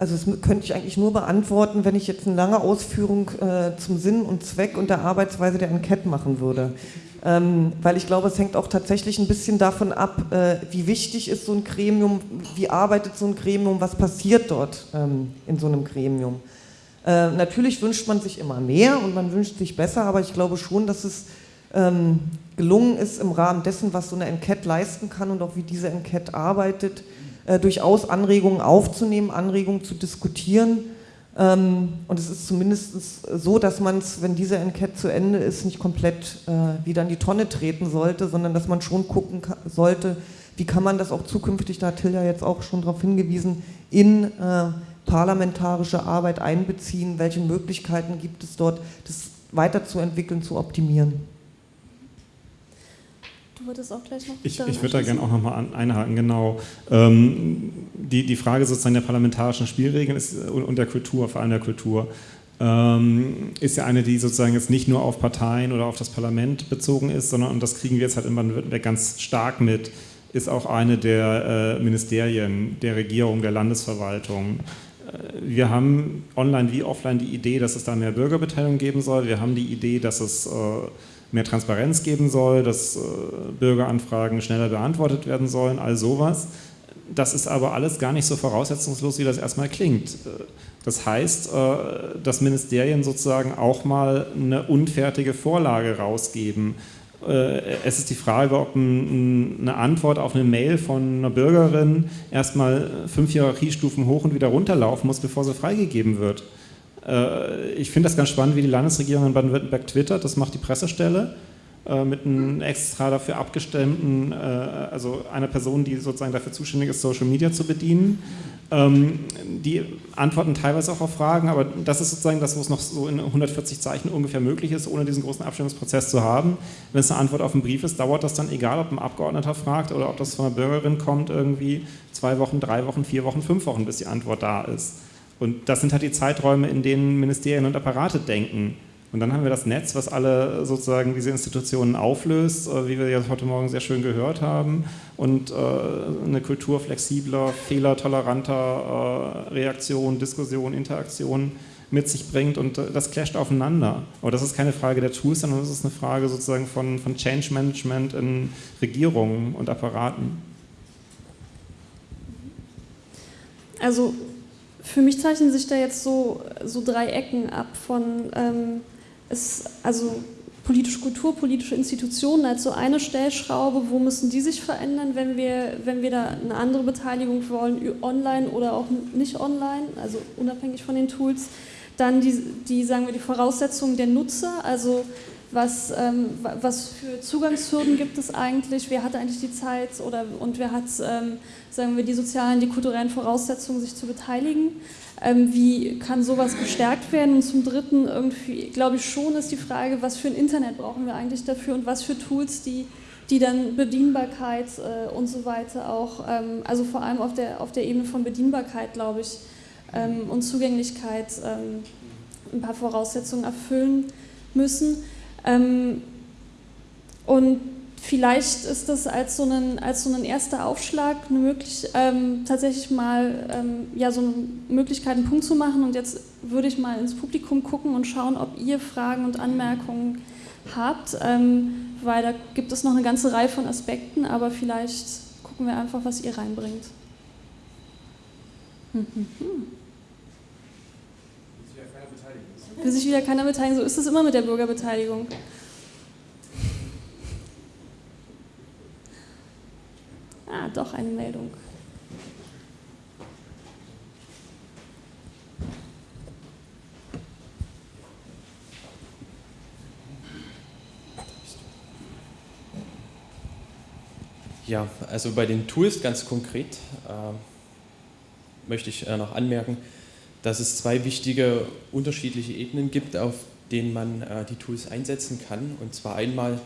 Also das könnte ich eigentlich nur beantworten, wenn ich jetzt eine lange Ausführung äh, zum Sinn und Zweck und der Arbeitsweise der Enquete machen würde. Ähm, weil ich glaube, es hängt auch tatsächlich ein bisschen davon ab, äh, wie wichtig ist so ein Gremium, wie arbeitet so ein Gremium, was passiert dort ähm, in so einem Gremium. Äh, natürlich wünscht man sich immer mehr und man wünscht sich besser, aber ich glaube schon, dass es ähm, gelungen ist, im Rahmen dessen, was so eine Enquete leisten kann und auch wie diese Enquete arbeitet, äh, durchaus Anregungen aufzunehmen, Anregungen zu diskutieren. Ähm, und es ist zumindest so, dass man es, wenn diese Enquete zu Ende ist, nicht komplett äh, wieder in die Tonne treten sollte, sondern dass man schon gucken sollte, wie kann man das auch zukünftig, da hat Tilja jetzt auch schon darauf hingewiesen, in äh, parlamentarische Arbeit einbeziehen, welche Möglichkeiten gibt es dort, das weiterzuentwickeln, zu optimieren. Du wolltest auch gleich noch. Ich, ich würde da gerne auch nochmal einhaken, genau. Ähm, die, die Frage sozusagen der parlamentarischen Spielregeln ist, und der Kultur, vor allem der Kultur, ähm, ist ja eine, die sozusagen jetzt nicht nur auf Parteien oder auf das Parlament bezogen ist, sondern, und das kriegen wir jetzt halt in Baden-Württemberg ganz stark mit, ist auch eine der äh, Ministerien, der Regierung, der Landesverwaltung. Äh, wir haben online wie offline die Idee, dass es da mehr Bürgerbeteiligung geben soll. Wir haben die Idee, dass es äh, mehr Transparenz geben soll, dass äh, Bürgeranfragen schneller beantwortet werden sollen, all sowas. Das ist aber alles gar nicht so voraussetzungslos, wie das erstmal klingt. Das heißt, äh, dass Ministerien sozusagen auch mal eine unfertige Vorlage rausgeben. Äh, es ist die Frage, ob eine Antwort auf eine Mail von einer Bürgerin erstmal fünf Hierarchiestufen hoch und wieder runterlaufen muss, bevor sie freigegeben wird. Äh, ich finde das ganz spannend, wie die Landesregierung in Baden-Württemberg twittert, das macht die Pressestelle. äh, mit einem extra dafür abgestimmten, äh, also einer Person, die sozusagen dafür zuständig ist, Social Media zu bedienen. Ähm, die antworten teilweise auch auf Fragen, aber das ist sozusagen das, wo es noch so in 140 Zeichen ungefähr möglich ist, ohne diesen großen Abstimmungsprozess zu haben. Wenn es eine Antwort auf einen Brief ist, dauert das dann, egal ob ein Abgeordneter fragt oder ob das von einer Bürgerin kommt, irgendwie zwei Wochen, drei Wochen, vier Wochen, fünf Wochen, bis die Antwort da ist. Und das sind halt die Zeiträume, in denen Ministerien und Apparate denken. Und dann haben wir das Netz, was alle sozusagen diese Institutionen auflöst, äh, wie wir ja heute Morgen sehr schön gehört haben, und äh, eine Kultur flexibler, fehlertoleranter äh, Reaktion, Diskussion, Interaktion mit sich bringt und das clasht aufeinander. Aber das ist keine Frage der Tools, sondern das ist eine Frage sozusagen von, von Change Management in Regierungen und Apparaten. Also für mich zeichnen sich da jetzt so, so drei Ecken ab von ähm, ist also politische Kultur, politische Institutionen als so eine Stellschraube, wo müssen die sich verändern, wenn wir, wenn wir da eine andere Beteiligung wollen, online oder auch nicht online, also unabhängig von den Tools. Dann die, die sagen wir, die Voraussetzungen der Nutzer, also was, ähm, was für Zugangshürden gibt es eigentlich, wer hat eigentlich die Zeit oder, und wer hat, ähm, sagen wir, die sozialen, die kulturellen Voraussetzungen, sich zu beteiligen. Ähm, wie kann sowas gestärkt werden? Und zum Dritten, irgendwie, glaube ich schon, ist die Frage, was für ein Internet brauchen wir eigentlich dafür und was für Tools, die, die dann Bedienbarkeit äh, und so weiter auch, ähm, also vor allem auf der, auf der Ebene von Bedienbarkeit, glaube ich, ähm, und Zugänglichkeit ähm, ein paar Voraussetzungen erfüllen müssen. Ähm, und vielleicht ist das als so ein, so erster Aufschlag eine möglich, ähm, tatsächlich mal ähm, ja, so eine Möglichkeit, einen Punkt zu machen. Und jetzt würde ich mal ins Publikum gucken und schauen, ob ihr Fragen und Anmerkungen habt, ähm, weil da gibt es noch eine ganze Reihe von Aspekten, aber vielleicht gucken wir einfach, was ihr reinbringt. Hm, [LAUGHS] hm, hm. Will sich wieder keiner beteiligen. So ist es immer mit der Bürgerbeteiligung. Ah, doch eine Meldung. Ja, also bei den Tools ganz konkret äh, möchte ich äh, noch anmerken, dass es zwei wichtige unterschiedliche Ebenen gibt, auf denen man äh, die Tools einsetzen kann. Und zwar einmal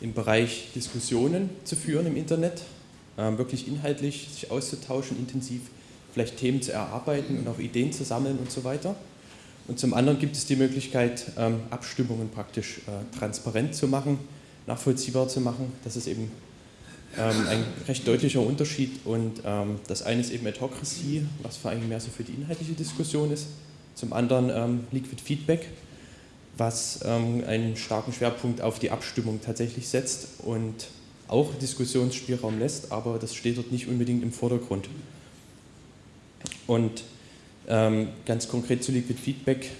im Bereich Diskussionen zu führen im Internet, äh, wirklich inhaltlich sich auszutauschen, intensiv vielleicht Themen zu erarbeiten und auch Ideen zu sammeln und so weiter. Und zum anderen gibt es die Möglichkeit, ähm, Abstimmungen praktisch äh, transparent zu machen, nachvollziehbar zu machen. Das ist eben ähm, ein recht deutlicher Unterschied und ähm, das eine ist eben Adhocracy, was vor allem mehr so für die inhaltliche Diskussion ist. Zum anderen ähm, Liquid Feedback, was ähm, einen starken Schwerpunkt auf die Abstimmung tatsächlich setzt und auch Diskussionsspielraum lässt, aber das steht dort nicht unbedingt im Vordergrund. Und ähm, ganz konkret zu Liquid Feedback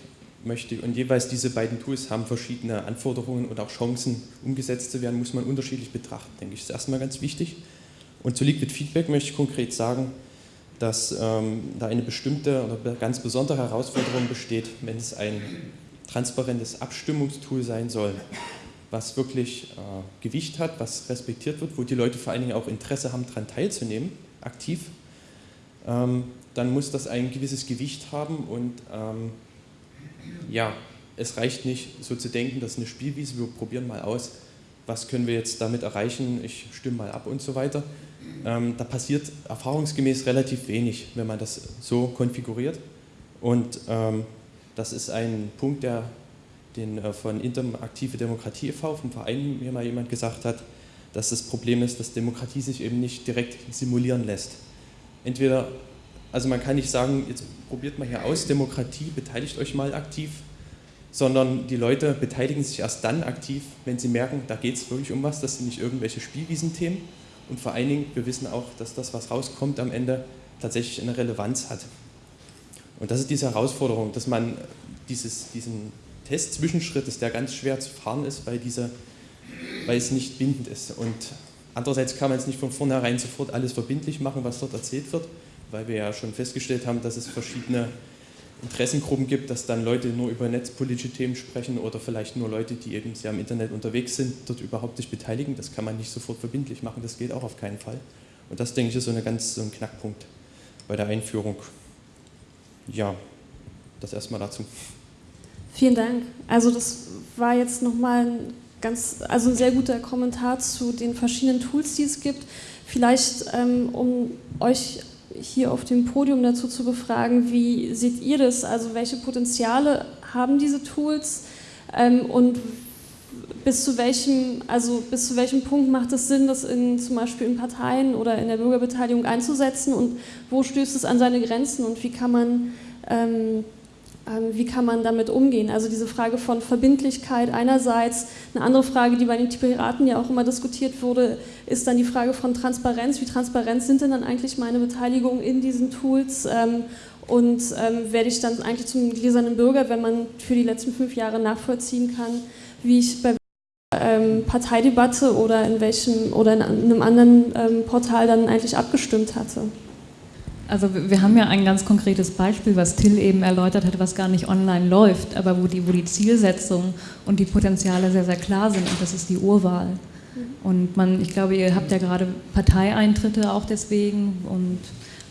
möchte. Und jeweils diese beiden Tools haben verschiedene Anforderungen und auch Chancen umgesetzt zu werden, muss man unterschiedlich betrachten, denke ich. Das ist erstmal ganz wichtig. Und zu Liquid Feedback möchte ich konkret sagen, dass ähm, da eine bestimmte oder ganz besondere Herausforderung besteht, wenn es ein transparentes Abstimmungstool sein soll, was wirklich äh, Gewicht hat, was respektiert wird, wo die Leute vor allen Dingen auch Interesse haben, daran teilzunehmen, aktiv, ähm, dann muss das ein gewisses Gewicht haben und ähm, ja, es reicht nicht so zu denken, das ist eine Spielwiese, wir probieren mal aus, was können wir jetzt damit erreichen, ich stimme mal ab und so weiter. Ähm, da passiert erfahrungsgemäß relativ wenig, wenn man das so konfiguriert. Und ähm, das ist ein Punkt, der den äh, von Interaktive Demokratie e.V., vom Verein mir mal jemand gesagt hat, dass das Problem ist, dass Demokratie sich eben nicht direkt simulieren lässt. Entweder also man kann nicht sagen, jetzt probiert mal hier aus, Demokratie, beteiligt euch mal aktiv, sondern die Leute beteiligen sich erst dann aktiv, wenn sie merken, da geht es wirklich um was, das sind nicht irgendwelche Spielwiesenthemen. Und vor allen Dingen, wir wissen auch, dass das, was rauskommt am Ende, tatsächlich eine Relevanz hat. Und das ist diese Herausforderung, dass man dieses, diesen Test-Zwischenschritt ist, der ganz schwer zu fahren ist, weil, diese, weil es nicht bindend ist. Und andererseits kann man es nicht von vornherein sofort alles verbindlich machen, was dort erzählt wird, weil wir ja schon festgestellt haben, dass es verschiedene Interessengruppen gibt, dass dann Leute nur über netzpolitische Themen sprechen oder vielleicht nur Leute, die eben sehr im Internet unterwegs sind, dort überhaupt sich beteiligen. Das kann man nicht sofort verbindlich machen, das geht auch auf keinen Fall. Und das, denke ich, ist so, eine ganz, so ein Knackpunkt bei der Einführung. Ja, das erstmal dazu. Vielen Dank. Also das war jetzt nochmal ein ganz, also ein sehr guter Kommentar zu den verschiedenen Tools, die es gibt. Vielleicht, ähm, um euch hier auf dem Podium dazu zu befragen, wie seht ihr das? Also welche Potenziale haben diese Tools? Ähm, und bis zu welchem, also bis zu welchem Punkt macht es Sinn, das in, zum Beispiel in Parteien oder in der Bürgerbeteiligung einzusetzen? Und wo stößt es an seine Grenzen? Und wie kann man ähm, wie kann man damit umgehen? Also diese Frage von Verbindlichkeit einerseits. Eine andere Frage, die bei den Piraten ja auch immer diskutiert wurde, ist dann die Frage von Transparenz. Wie transparent sind denn dann eigentlich meine Beteiligungen in diesen Tools? Ähm, und ähm, werde ich dann eigentlich zum gläsernen Bürger, wenn man für die letzten fünf Jahre nachvollziehen kann, wie ich bei Parteidebatte oder in welchem oder in einem anderen Portal dann eigentlich abgestimmt hatte? Also wir haben ja ein ganz konkretes Beispiel, was Till eben erläutert hat, was gar nicht online läuft, aber wo die, wo die Zielsetzung und die Potenziale sehr, sehr klar sind und das ist die Urwahl. Mhm. Und man, ich glaube, ihr habt ja gerade Parteieintritte auch deswegen und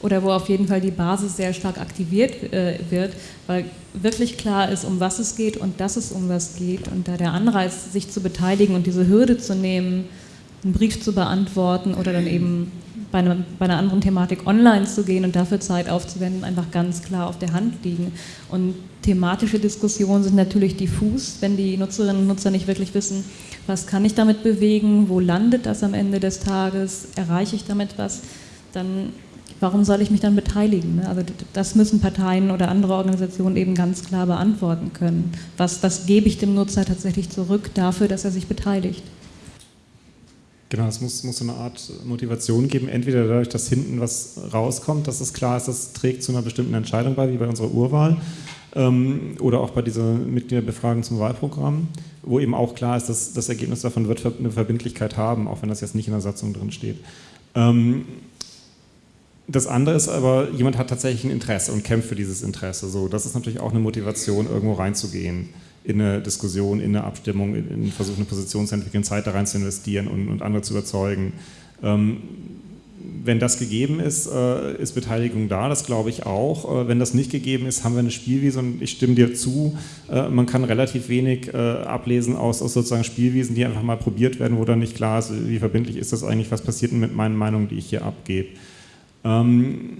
oder wo auf jeden Fall die Basis sehr stark aktiviert äh, wird, weil wirklich klar ist, um was es geht und dass es um was geht und da der Anreiz, sich zu beteiligen und diese Hürde zu nehmen, einen Brief zu beantworten oder dann eben bei, einer, bei einer anderen Thematik online zu gehen und dafür Zeit aufzuwenden, einfach ganz klar auf der Hand liegen. Und thematische Diskussionen sind natürlich diffus, wenn die Nutzerinnen und Nutzer nicht wirklich wissen, was kann ich damit bewegen, wo landet das am Ende des Tages, erreiche ich damit was, dann warum soll ich mich dann beteiligen? Ne? Also das müssen Parteien oder andere Organisationen eben ganz klar beantworten können. Was, was gebe ich dem Nutzer tatsächlich zurück dafür, dass er sich beteiligt? Genau, es muss, muss so eine Art Motivation geben, entweder dadurch, dass hinten was rauskommt, dass es klar ist, das trägt zu einer bestimmten Entscheidung bei, wie bei unserer Urwahl, ähm, oder auch bei dieser Mitgliederbefragung zum Wahlprogramm, wo eben auch klar ist, dass das Ergebnis davon wird eine Verbindlichkeit haben, auch wenn das jetzt nicht in der Satzung drin steht. Ähm, das andere ist aber, jemand hat tatsächlich ein Interesse und kämpft für dieses Interesse. So, das ist natürlich auch eine Motivation, irgendwo reinzugehen in eine Diskussion, in eine Abstimmung, in, in eine Position zu entwickeln, Zeit da rein zu investieren und, und andere zu überzeugen. Ähm, wenn das gegeben ist, äh, ist Beteiligung da, das glaube ich auch. Äh, wenn das nicht gegeben ist, haben wir eine Spielwiese und ich stimme dir zu, äh, man kann relativ wenig äh, ablesen aus, aus, sozusagen Spielwiesen, die einfach mal probiert werden, wo dann nicht klar ist, wie verbindlich ist das eigentlich, was passiert mit meinen Meinungen, die ich hier abgebe. Ähm,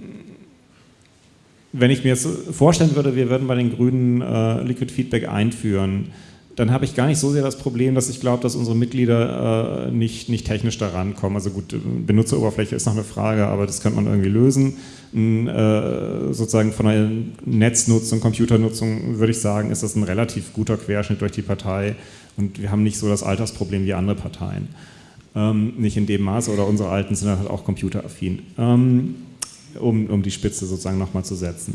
wenn ich mir jetzt vorstellen würde, wir würden bei den Grünen äh, Liquid Feedback einführen, dann habe ich gar nicht so sehr das Problem, dass ich glaube, dass unsere Mitglieder äh, nicht, nicht technisch da rankommen. Also gut, Benutzeroberfläche ist noch eine Frage, aber das könnte man irgendwie lösen. Äh, sozusagen von der Netznutzung, Computernutzung würde ich sagen, ist das ein relativ guter Querschnitt durch die Partei und wir haben nicht so das Altersproblem wie andere Parteien. Ähm, nicht in dem Maße oder unsere Alten sind halt auch computeraffin. Ähm, um, um die Spitze sozusagen nochmal zu setzen.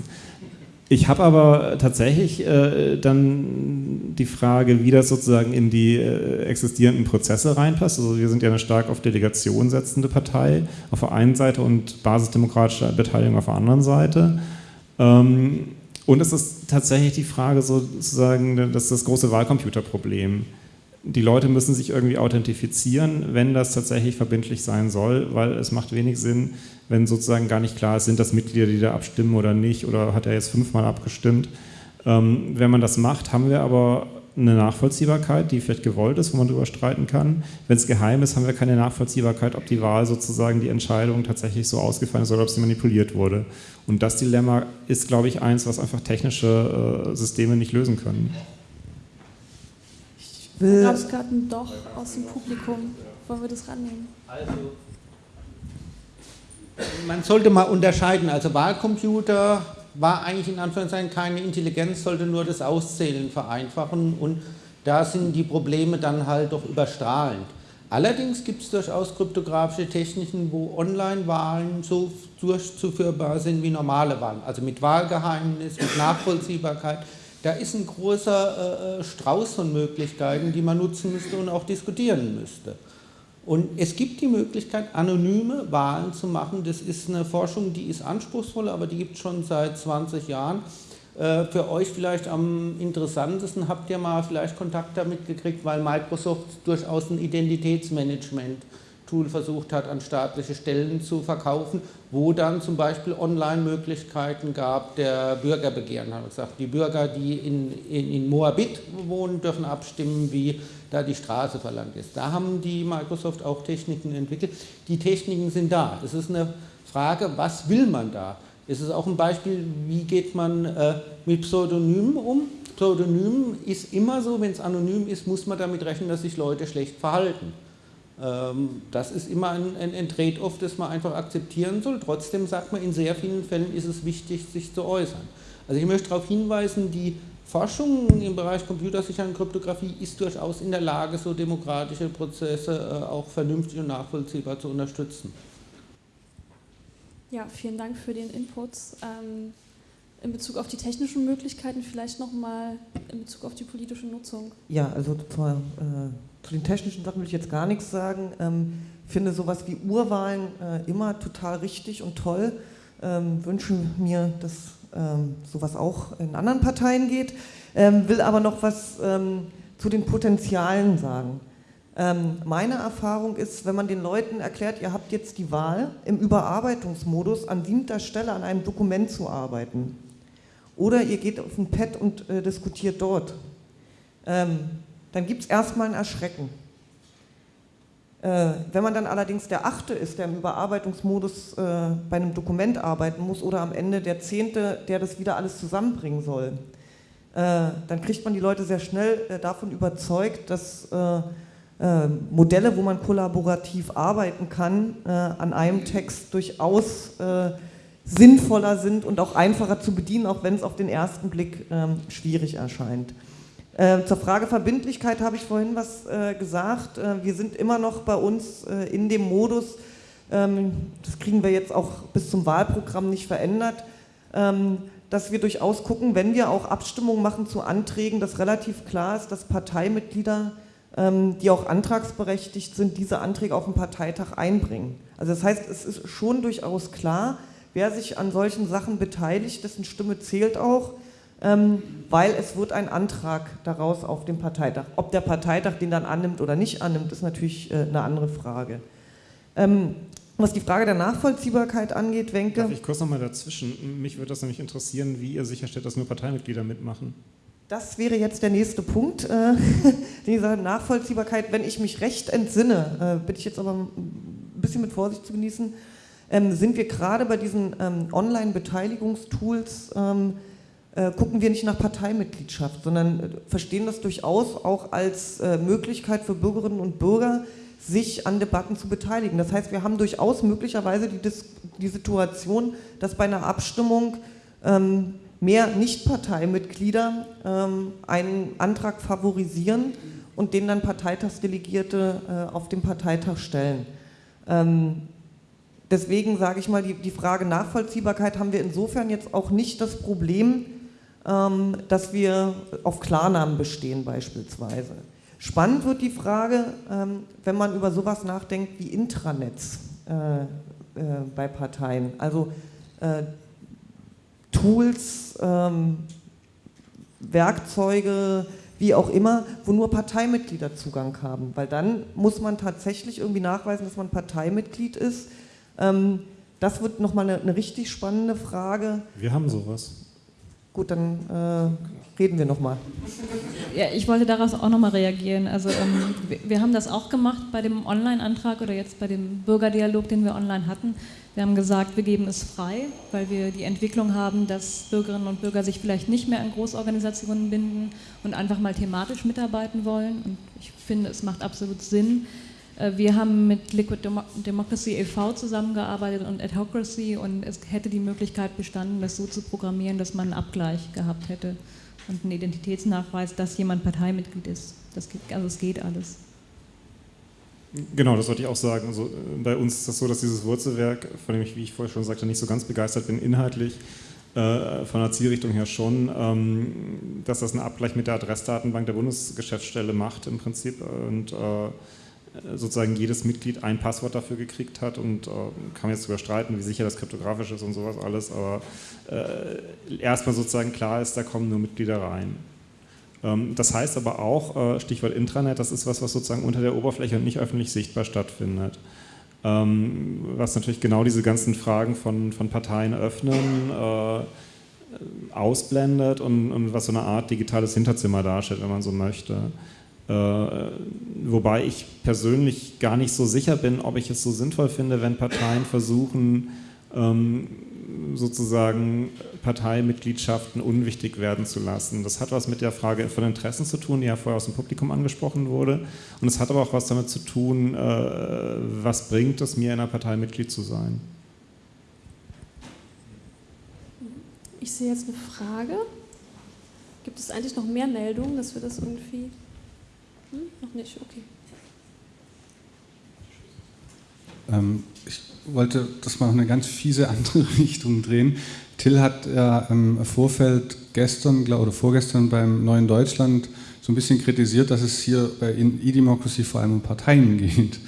Ich habe aber tatsächlich äh, dann die Frage, wie das sozusagen in die äh, existierenden Prozesse reinpasst. Also wir sind ja eine stark auf Delegation setzende Partei auf der einen Seite und basisdemokratische Beteiligung auf der anderen Seite. Ähm, und es ist tatsächlich die Frage sozusagen, das ist das große Wahlcomputerproblem die Leute müssen sich irgendwie authentifizieren, wenn das tatsächlich verbindlich sein soll, weil es macht wenig Sinn, wenn sozusagen gar nicht klar ist, sind das Mitglieder, die da abstimmen oder nicht, oder hat er jetzt fünfmal abgestimmt. Ähm, wenn man das macht, haben wir aber eine Nachvollziehbarkeit, die vielleicht gewollt ist, wo man darüber streiten kann. Wenn es geheim ist, haben wir keine Nachvollziehbarkeit, ob die Wahl sozusagen die Entscheidung tatsächlich so ausgefallen ist oder ob sie manipuliert wurde. Und das Dilemma ist, glaube ich, eins, was einfach technische äh, Systeme nicht lösen können will. Da gab es gerade ein Doch aus dem Publikum. Wollen wir das rannehmen? Also, man sollte mal unterscheiden. Also Wahlcomputer war eigentlich in Anführungszeichen keine Intelligenz, sollte nur das Auszählen vereinfachen und da sind die Probleme dann halt doch überstrahlend. Allerdings gibt es durchaus kryptografische Techniken, wo Online-Wahlen so durchzuführbar sind wie normale Wahlen, also mit Wahlgeheimnis, mit Nachvollziehbarkeit da ist ein großer äh, äh, Strauß von Möglichkeiten, die man nutzen müsste und auch diskutieren müsste. Und es gibt die Möglichkeit, anonyme Wahlen zu machen. Das ist eine Forschung, die ist anspruchsvoll, aber die gibt es schon seit 20 Jahren. Äh, für euch vielleicht am interessantesten habt ihr mal vielleicht Kontakt damit gekriegt, weil Microsoft durchaus ein Identitätsmanagement Tool versucht hat, an staatliche Stellen zu verkaufen, wo dann zum Beispiel Online-Möglichkeiten gab der Bürgerbegehren. Hat gesagt, die Bürger, die in, in, in Moabit wohnen, dürfen abstimmen, wie da die Straße verlangt ist. Da haben die Microsoft auch Techniken entwickelt. Die Techniken sind da. Es ist eine Frage, was will man da? Es ist auch ein Beispiel, wie geht man äh, mit Pseudonymen um. Pseudonym ist immer so, wenn es anonym ist, muss man damit rechnen, dass sich Leute schlecht verhalten. Ähm, das ist immer ein, ein, ein Trade-off, das man einfach akzeptieren soll. Trotzdem sagt man, in sehr vielen Fällen ist es wichtig, sich zu äußern. Also ich möchte darauf hinweisen, die Forschung im Bereich Computersicherheit und Kryptographie ist durchaus in der Lage, so demokratische Prozesse äh, auch vernünftig und nachvollziehbar zu unterstützen. Ja, vielen Dank für den Input. Ähm, in Bezug auf die technischen Möglichkeiten vielleicht nochmal in Bezug auf die politische Nutzung. Ja, also zur, äh, zu den technischen Sachen will ich jetzt gar nichts sagen. Ähm, finde sowas wie Urwahlen äh, immer total richtig und toll. Ähm, wünsche mir, dass ähm, sowas auch in anderen Parteien geht. Ähm, will aber noch was ähm, zu den Potenzialen sagen. Ähm, meine Erfahrung ist, wenn man den Leuten erklärt, ihr habt jetzt die Wahl, im Überarbeitungsmodus an siebter Stelle an einem Dokument zu arbeiten. Oder ihr geht auf ein Pad und äh, diskutiert dort. Ähm, dann gibt es erstmal ein Erschrecken. Äh, wenn man dann allerdings der Achte ist, der im Überarbeitungsmodus äh, bei einem Dokument arbeiten muss, oder am Ende der Zehnte, der das wieder alles zusammenbringen soll, äh, dann kriegt man die Leute sehr schnell äh, davon überzeugt, dass äh, äh, Modelle, wo man kollaborativ arbeiten kann, an einem Text durchaus sinnvoller sind und auch einfacher zu bedienen, auch wenn es auf den ersten Blick ähm, schwierig erscheint. Äh, zur Frage Verbindlichkeit habe ich vorhin was äh, gesagt. wir sind immer noch bei uns in dem Modus, ähm, das kriegen wir jetzt auch bis zum Wahlprogramm nicht verändert, ähm, dass wir durchaus gucken, wenn wir auch Abstimmungen machen zu Anträgen, dass relativ klar ist, dass Parteimitglieder ähm, die auch antragsberechtigt sind, diese Anträge auf den Parteitag einbringen. Also das heißt, es ist schon durchaus klar, wer sich an solchen Sachen beteiligt, dessen Stimme zählt auch, weil es wird ein Antrag daraus auf dem Parteitag. Ob der Parteitag den dann annimmt oder nicht annimmt, ist natürlich äh, eine andere Frage. Ähm, was die Frage der Nachvollziehbarkeit angeht, Wenke... Darf ich kurz nochmal dazwischen? Mich würde das nämlich interessieren, wie ihr sicherstellt, dass nur Parteimitglieder mitmachen. Das wäre jetzt der nächste Punkt, äh, [LAUGHS] diese Nachvollziehbarkeit. Wenn ich mich recht entsinne, äh, bitte ich jetzt aber ein bisschen mit Vorsicht zu genießen, ähm, sind wir gerade bei diesen ähm, Online-Beteiligungstools, ähm, äh, gucken wir nicht nach Parteimitgliedschaft, sondern äh, verstehen das durchaus auch als äh, Möglichkeit für Bürgerinnen und Bürger, sich an Debatten zu beteiligen. Das heißt, wir haben durchaus möglicherweise die, die Situation, dass bei einer Abstimmung ähm, mehr Nichtparteimitglieder ähm, einen Antrag favorisieren und den dann Parteitagsdelegierte äh, auf dem Parteitag stellen. Ähm, deswegen sage ich mal, die, die, Frage Nachvollziehbarkeit haben wir insofern jetzt auch nicht das Problem, dass wir auf Klarnamen bestehen beispielsweise. Spannend wird die Frage, ähm, wenn man über sowas nachdenkt wie Intranets äh, äh, bei Parteien. Also äh, Tools, ähm, Werkzeuge, wie auch immer, wo nur Parteimitglieder Zugang haben. Weil dann muss man tatsächlich irgendwie nachweisen, dass man Parteimitglied ist. Ähm, das wird nochmal eine, eine richtig spannende Frage. Wir haben sowas. Gut, dann äh, reden wir nochmal. Ja, ich wollte daraus auch nochmal reagieren. Also ähm, wir, haben das auch gemacht bei dem Online-Antrag oder jetzt bei dem Bürgerdialog, den wir online hatten. Wir haben gesagt, wir geben es frei, weil wir die Entwicklung haben, dass Bürgerinnen und Bürger sich vielleicht nicht mehr an Großorganisationen binden und einfach mal thematisch mitarbeiten wollen. Und ich finde, es macht absolut Sinn. Äh, wir haben mit Liquid Democracy e.V. zusammengearbeitet und Adhocracy und es hätte die Möglichkeit bestanden, das so zu programmieren, dass man einen Abgleich gehabt hätte und einen Identitätsnachweis, dass jemand Parteimitglied ist. Das geht, also es geht alles. Genau, das wollte ich auch sagen. Also, äh, bei uns ist das so, dass dieses Wurzelwerk, von dem ich, wie ich vorher schon sagte, nicht so ganz begeistert bin, inhaltlich äh, von der Zielrichtung her schon, ähm, dass das einen Abgleich mit der Adressdatenbank der Bundesgeschäftsstelle macht im Prinzip und äh, sozusagen jedes Mitglied ein Passwort dafür gekriegt hat und äh, kann jetzt überstreiten, wie sicher das kryptografisch ist und sowas alles, aber äh, erstmal sozusagen klar ist, da kommen nur Mitglieder rein. Ähm, das heißt aber auch, äh, Stichwort Intranet, das ist was, was sozusagen unter der Oberfläche und nicht öffentlich sichtbar stattfindet. Ähm, was natürlich genau diese ganzen Fragen von, von Parteien öffnen, äh, ausblendet und, und was so eine Art digitales Hinterzimmer darstellt, wenn man so möchte. Äh, wobei ich persönlich gar nicht so sicher bin, ob ich es so sinnvoll finde, wenn Parteien versuchen, ähm, sozusagen Parteimitgliedschaften unwichtig werden zu lassen. Das hat was mit der Frage von Interessen zu tun, die ja vorher aus dem Publikum angesprochen wurde. Und es hat aber auch was damit zu tun, äh, was bringt es mir, in einer Partei Mitglied zu sein. Ich sehe jetzt eine Frage. Gibt es eigentlich noch mehr Meldungen, dass wir das irgendwie hm? Noch nicht, okay. Ähm, ich wollte das mal in eine ganz fiese [LAUGHS] andere Richtung drehen. Till hat ja im Vorfeld gestern oder vorgestern beim Neuen Deutschland so ein bisschen kritisiert, dass es hier bei E-Democracy vor allem um Parteien geht.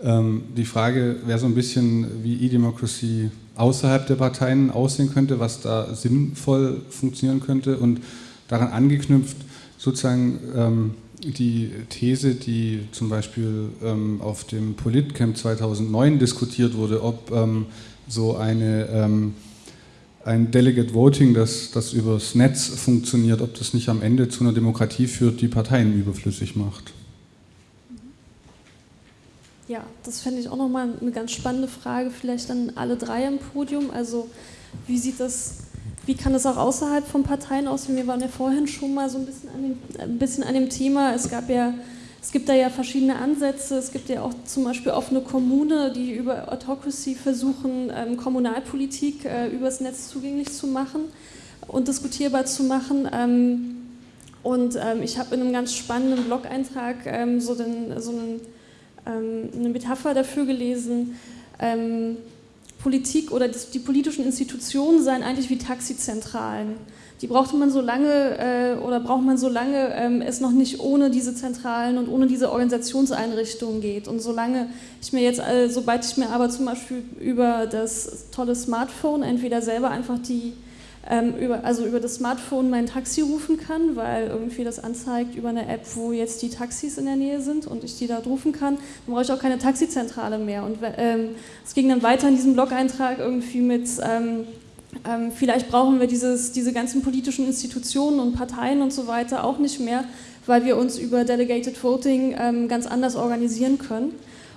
Ähm, die Frage wäre so ein bisschen, wie E-Democracy außerhalb der Parteien aussehen könnte, was da sinnvoll funktionieren könnte und daran angeknüpft sozusagen ähm, die These, die zum Beispiel ähm, auf dem Politcamp 2009 diskutiert wurde, ob ähm, so eine, ähm, ein Delegate Voting, das, das übers Netz funktioniert, ob das nicht am Ende zu einer Demokratie führt, die Parteien überflüssig macht. Ja, das fände ich auch nochmal eine ganz spannende Frage, vielleicht dann alle drei im Podium. Also wie sieht das wie kann es auch außerhalb von Parteien aussehen? Wir waren ja vorhin schon mal so ein bisschen an dem, ein bisschen an dem Thema. Es gab ja es gibt da ja verschiedene Ansätze. Es gibt ja auch zum Beispiel offene Kommune, die über Autocracy versuchen, ähm, Kommunalpolitik äh, übers Netz zugänglich zu machen und diskutierbar zu machen. Ähm, und ähm, ich habe in einem ganz spannenden Blog-Eintrag ähm, so, den, so einen, ähm, eine Metapher dafür gelesen. Politik oder die politischen Institutionen seien eigentlich wie Taxizentralen. Die brauchte man so lange äh, oder braucht man so lange ähm, es noch nicht ohne diese Zentralen und ohne diese Organisationseinrichtungen geht. Und solange ich mir jetzt, äh, sobald ich mir aber zum Beispiel über das tolle Smartphone entweder selber einfach die ähm, über, also über das Smartphone mein Taxi rufen kann, weil irgendwie das anzeigt über eine App, wo jetzt die Taxis in der Nähe sind und ich die da rufen kann, dann brauche ich auch keine Taxizentrale mehr. Und ähm, es ging dann weiter in diesem Blog-Eintrag irgendwie mit, ähm, ähm, vielleicht brauchen wir dieses, diese ganzen politischen Institutionen und Parteien und so weiter auch nicht mehr, weil wir uns über Delegated Voting ähm, ganz anders organisieren können.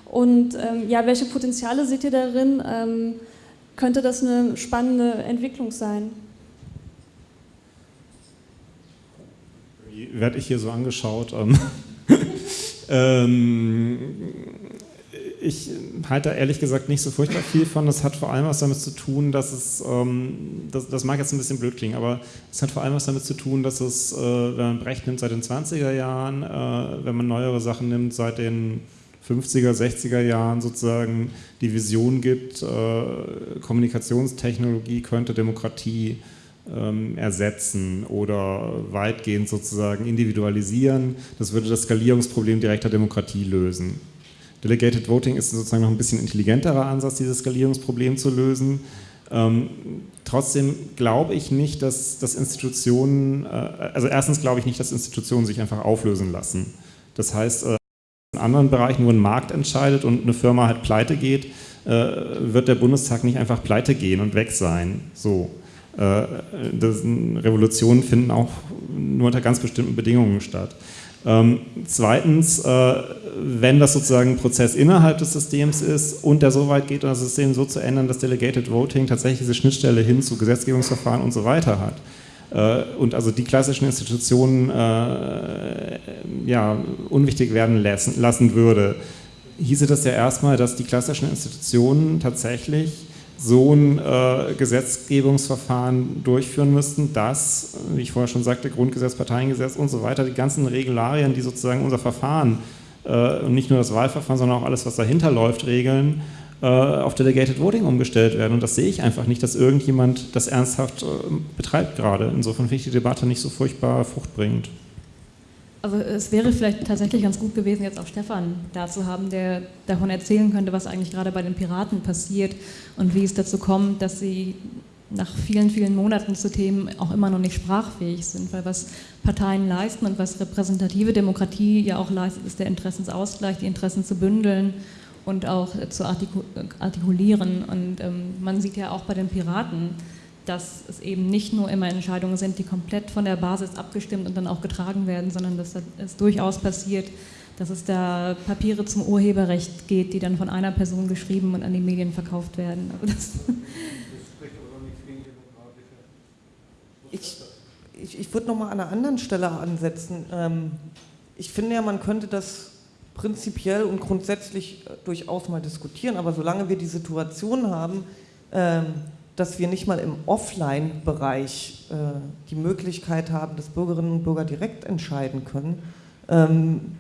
Und ähm, ja, welche Potenziale seht ihr darin? könnte das eine spannende Entwicklung sein? Werde ich hier so angeschaut. Ähm, [LAUGHS] ähm, ich halte da ehrlich gesagt nicht so furchtbar viel von. Das hat vor allem was damit zu tun, dass es, ähm, das, das, mag jetzt ein bisschen blöd klingen, aber es hat vor allem was damit zu tun, dass es, äh, wenn man Brecht nimmt seit den 20er Jahren, äh, wenn man neuere Sachen nimmt seit den 50er, 60er Jahren sozusagen die Vision gibt, äh, Kommunikationstechnologie könnte Demokratie ähm, ersetzen oder weitgehend sozusagen individualisieren. Das würde das Skalierungsproblem direkter Demokratie lösen. Delegated Voting ist sozusagen noch ein bisschen intelligenterer Ansatz, dieses Skalierungsproblem zu lösen. Ähm, trotzdem glaube ich nicht, dass, dass Institutionen, äh, also erstens glaube ich nicht, dass Institutionen sich einfach auflösen lassen. Das heißt, äh, in anderen Bereichen, wo ein Markt entscheidet und eine Firma halt pleite geht, äh, wird der Bundestag nicht einfach pleite gehen und weg sein. So. Äh, Revolutionen finden auch nur unter ganz bestimmten Bedingungen statt. Ähm, zweitens, äh, wenn das sozusagen ein Prozess innerhalb des Systems ist und der so weit geht, das System so zu ändern, dass Delegated Voting tatsächlich diese Schnittstelle hin zu Gesetzgebungsverfahren und so weiter hat, äh, und also die klassischen Institutionen äh, ja, unwichtig werden lassen, lassen würde, hieße das ja erstmal, dass die klassischen Institutionen tatsächlich so ein äh, Gesetzgebungsverfahren durchführen müssten, dass, wie ich vorher schon sagte, Grundgesetz, Parteiengesetz und so weiter, die ganzen Regularien, die sozusagen unser Verfahren äh, und nicht nur das Wahlverfahren, sondern auch alles, was dahinter läuft, regeln, äh, auf Delegated Voting umgestellt werden. Und das sehe ich einfach nicht, dass irgendjemand das ernsthaft äh, betreibt gerade. Insofern finde ich die Debatte nicht so furchtbar fruchtbringend. Also es wäre vielleicht tatsächlich ganz gut gewesen, jetzt auch Stefan da zu haben, der davon erzählen könnte, was eigentlich gerade bei den Piraten passiert und wie es dazu kommt, dass sie nach vielen, vielen Monaten zu Themen auch immer noch nicht sprachfähig sind. Weil was Parteien leisten und was repräsentative Demokratie ja auch leistet, ist der Interessensausgleich, die Interessen zu bündeln und auch zu artikulieren. Und ähm, man sieht ja auch bei den Piraten, dass es eben nicht nur immer Entscheidungen sind, die komplett von der Basis abgestimmt und dann auch getragen werden, sondern dass es durchaus passiert, dass es da Papiere zum Urheberrecht geht, die dann von einer Person geschrieben und an die Medien verkauft werden. Also ich, ich, ich würde nochmal an einer anderen Stelle ansetzen. Ähm, ich finde ja, man könnte das prinzipiell und grundsätzlich äh, durchaus mal diskutieren, aber solange wir die Situation haben, ähm, dass wir nicht mal im Offline-Bereich äh, die Möglichkeit haben, dass Bürgerinnen und Bürger direkt entscheiden können, ähm,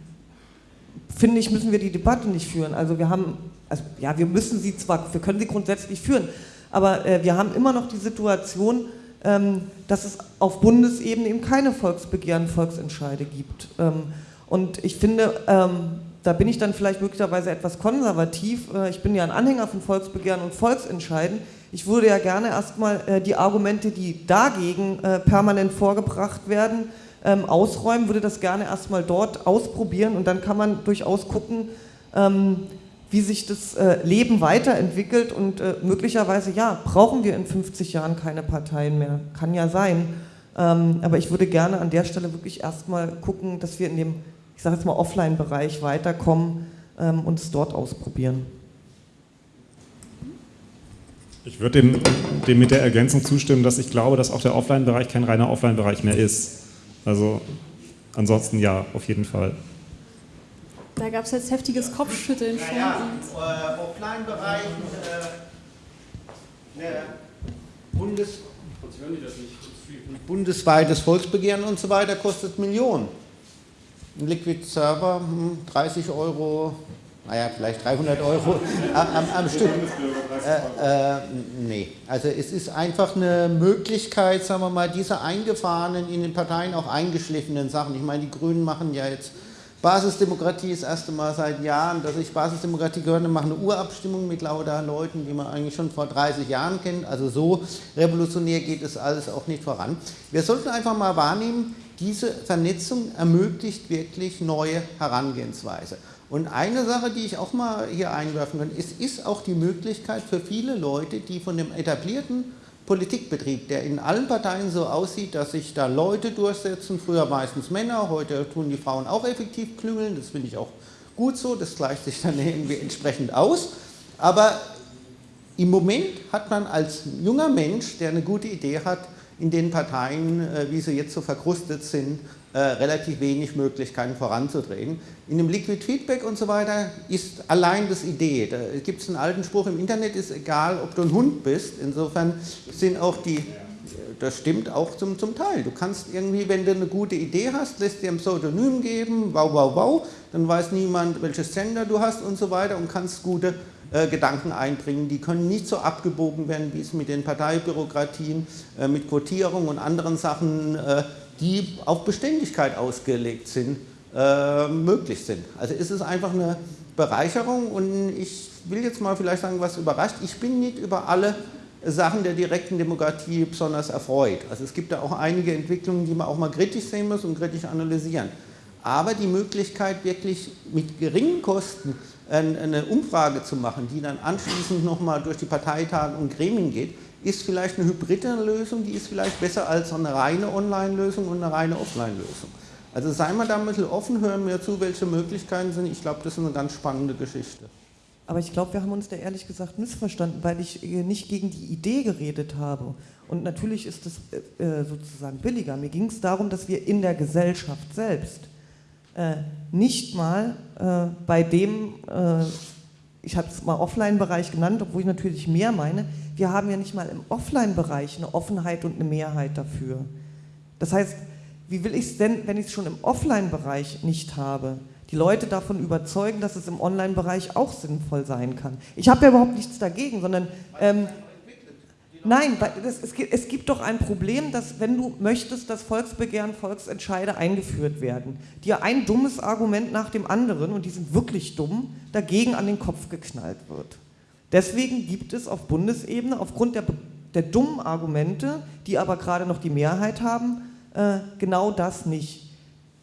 finde ich, müssen wir die Debatte nicht führen. Also wir haben, also ja, wir müssen sie zwar, wir können sie grundsätzlich führen, aber äh, wir haben immer noch die Situation, ähm, dass es auf Bundesebene eben keine Volksbegehren, Volksentscheide gibt. Ähm, und ich finde, ähm, da bin ich dann vielleicht möglicherweise etwas konservativ. Äh, ich bin ja ein Anhänger von Volksbegehren und Volksentscheiden. Ich würde ja gerne erstmal äh, die Argumente, die dagegen äh, permanent vorgebracht werden, ähm, ausräumen, würde das gerne erstmal dort ausprobieren und dann kann man durchaus gucken, ähm, wie sich das Leben weiterentwickelt und möglicherweise, ja, brauchen wir in 50 Jahren keine Parteien mehr. Kann ja sein. Ähm, aber ich würde gerne an der Stelle wirklich erstmal gucken, dass wir in dem, ich sage jetzt mal, Offline-Bereich weiterkommen und es dort ausprobieren. Ich würde dem, dem mit der Ergänzung zustimmen, dass ich glaube, dass auch der Offline-Bereich kein reiner Offline-Bereich mehr ist. Also ansonsten ja, auf jeden Fall. Da gab es jetzt heftiges Kopfschütteln von ja, ja. Äh, Offline-Bereich, äh, Bundes bundesweites Volksbegehren und so weiter kostet Millionen. Ein Liquid Server 30 hm, Euro naja, vielleicht 300 Euro [LAUGHS] am, am Stück. Äh, äh, nee, also es ist einfach eine Möglichkeit, sagen wir mal, diese eingefahrenen, in den Parteien auch eingeschliffenen Sachen. Ich meine, die Grünen machen ja jetzt Basisdemokratie das erste Mal seit Jahren, dass ich Basisdemokratie gehört habe, machen eine Urabstimmung mit lauter Leuten, die man eigentlich schon vor 30 Jahren kennt. Also so revolutionär geht es alles auch nicht voran. Wir sollten einfach mal wahrnehmen, diese Vernetzung ermöglicht wirklich neue Herangehensweise. Und eine Sache, die ich auch mal hier einwerfen kann, es ist auch die Möglichkeit für viele Leute, die von dem etablierten Politikbetrieb, der in allen Parteien so aussieht, dass sich da Leute durchsetzen, früher meistens Männer, heute tun die Frauen auch effektiv klüngeln, das finde ich auch gut so, das gleicht sich dann [LAUGHS] irgendwie entsprechend aus. Aber im Moment hat man als junger Mensch, der eine gute Idee hat, in den Parteien, äh, wie sie jetzt so verkrustet sind, äh, relativ wenig Möglichkeiten voranzudrehen. In dem Liquid Feedback und so weiter ist allein das Idee. Da gibt es einen alten Spruch im Internet, ist egal, ob du ein Hund bist. Insofern sind auch die, das stimmt auch zum, zum Teil. Du kannst irgendwie, wenn du eine gute Idee hast, lässt dir ein Pseudonym geben, wow, wow, wow, dann weiß niemand, welches Sender du hast und so weiter und kannst gute äh, Gedanken einbringen. Die können nicht so abgebogen werden, wie es mit den Parteibürokratien, äh, mit Quotierung und anderen Sachen äh, die auf Beständigkeit ausgelegt sind, äh, möglich sind. Also ist es einfach eine Bereicherung und ich will jetzt mal vielleicht sagen, was überrascht. Ich bin nicht über alle Sachen der direkten Demokratie besonders erfreut. Also es gibt da auch einige Entwicklungen, die man auch mal kritisch sehen muss und kritisch analysieren. Aber die Möglichkeit, wirklich mit geringen Kosten eine Umfrage zu machen, die dann anschließend nochmal durch die Parteitage und Gremien geht, ist vielleicht eine hybride Lösung, die ist vielleicht besser als eine reine Online-Lösung und eine reine Offline-Lösung. Also seien wir da ein bisschen offen, hören wir zu, welche Möglichkeiten sind. Ich glaube, das ist eine ganz spannende Geschichte. Aber ich glaube, wir haben uns da ehrlich gesagt missverstanden, weil ich äh, nicht gegen die Idee geredet habe. Und natürlich ist es äh, äh, sozusagen billiger. Mir ging es darum, dass wir in der Gesellschaft selbst nicht mal bei dem, ich habe es mal Offline-Bereich genannt, obwohl ich natürlich mehr meine, wir haben ja nicht mal im Offline-Bereich eine Offenheit und eine Mehrheit dafür. Das heißt, wie will ich es denn, wenn ich es schon im Offline-Bereich nicht habe, die Leute davon überzeugen, dass es im Online-Bereich auch sinnvoll sein kann? Ich habe ja überhaupt nichts dagegen, sondern... Ähm, Nein, das, es, gibt, es, gibt, doch ein Problem, dass wenn du möchtest, dass Volksbegehren, Volksentscheide eingeführt werden, dir ein dummes Argument nach dem anderen, und die sind wirklich dumm, dagegen an den Kopf geknallt wird. Deswegen gibt es auf Bundesebene aufgrund der, der dummen Argumente, die aber gerade noch die Mehrheit haben, äh, genau das nicht.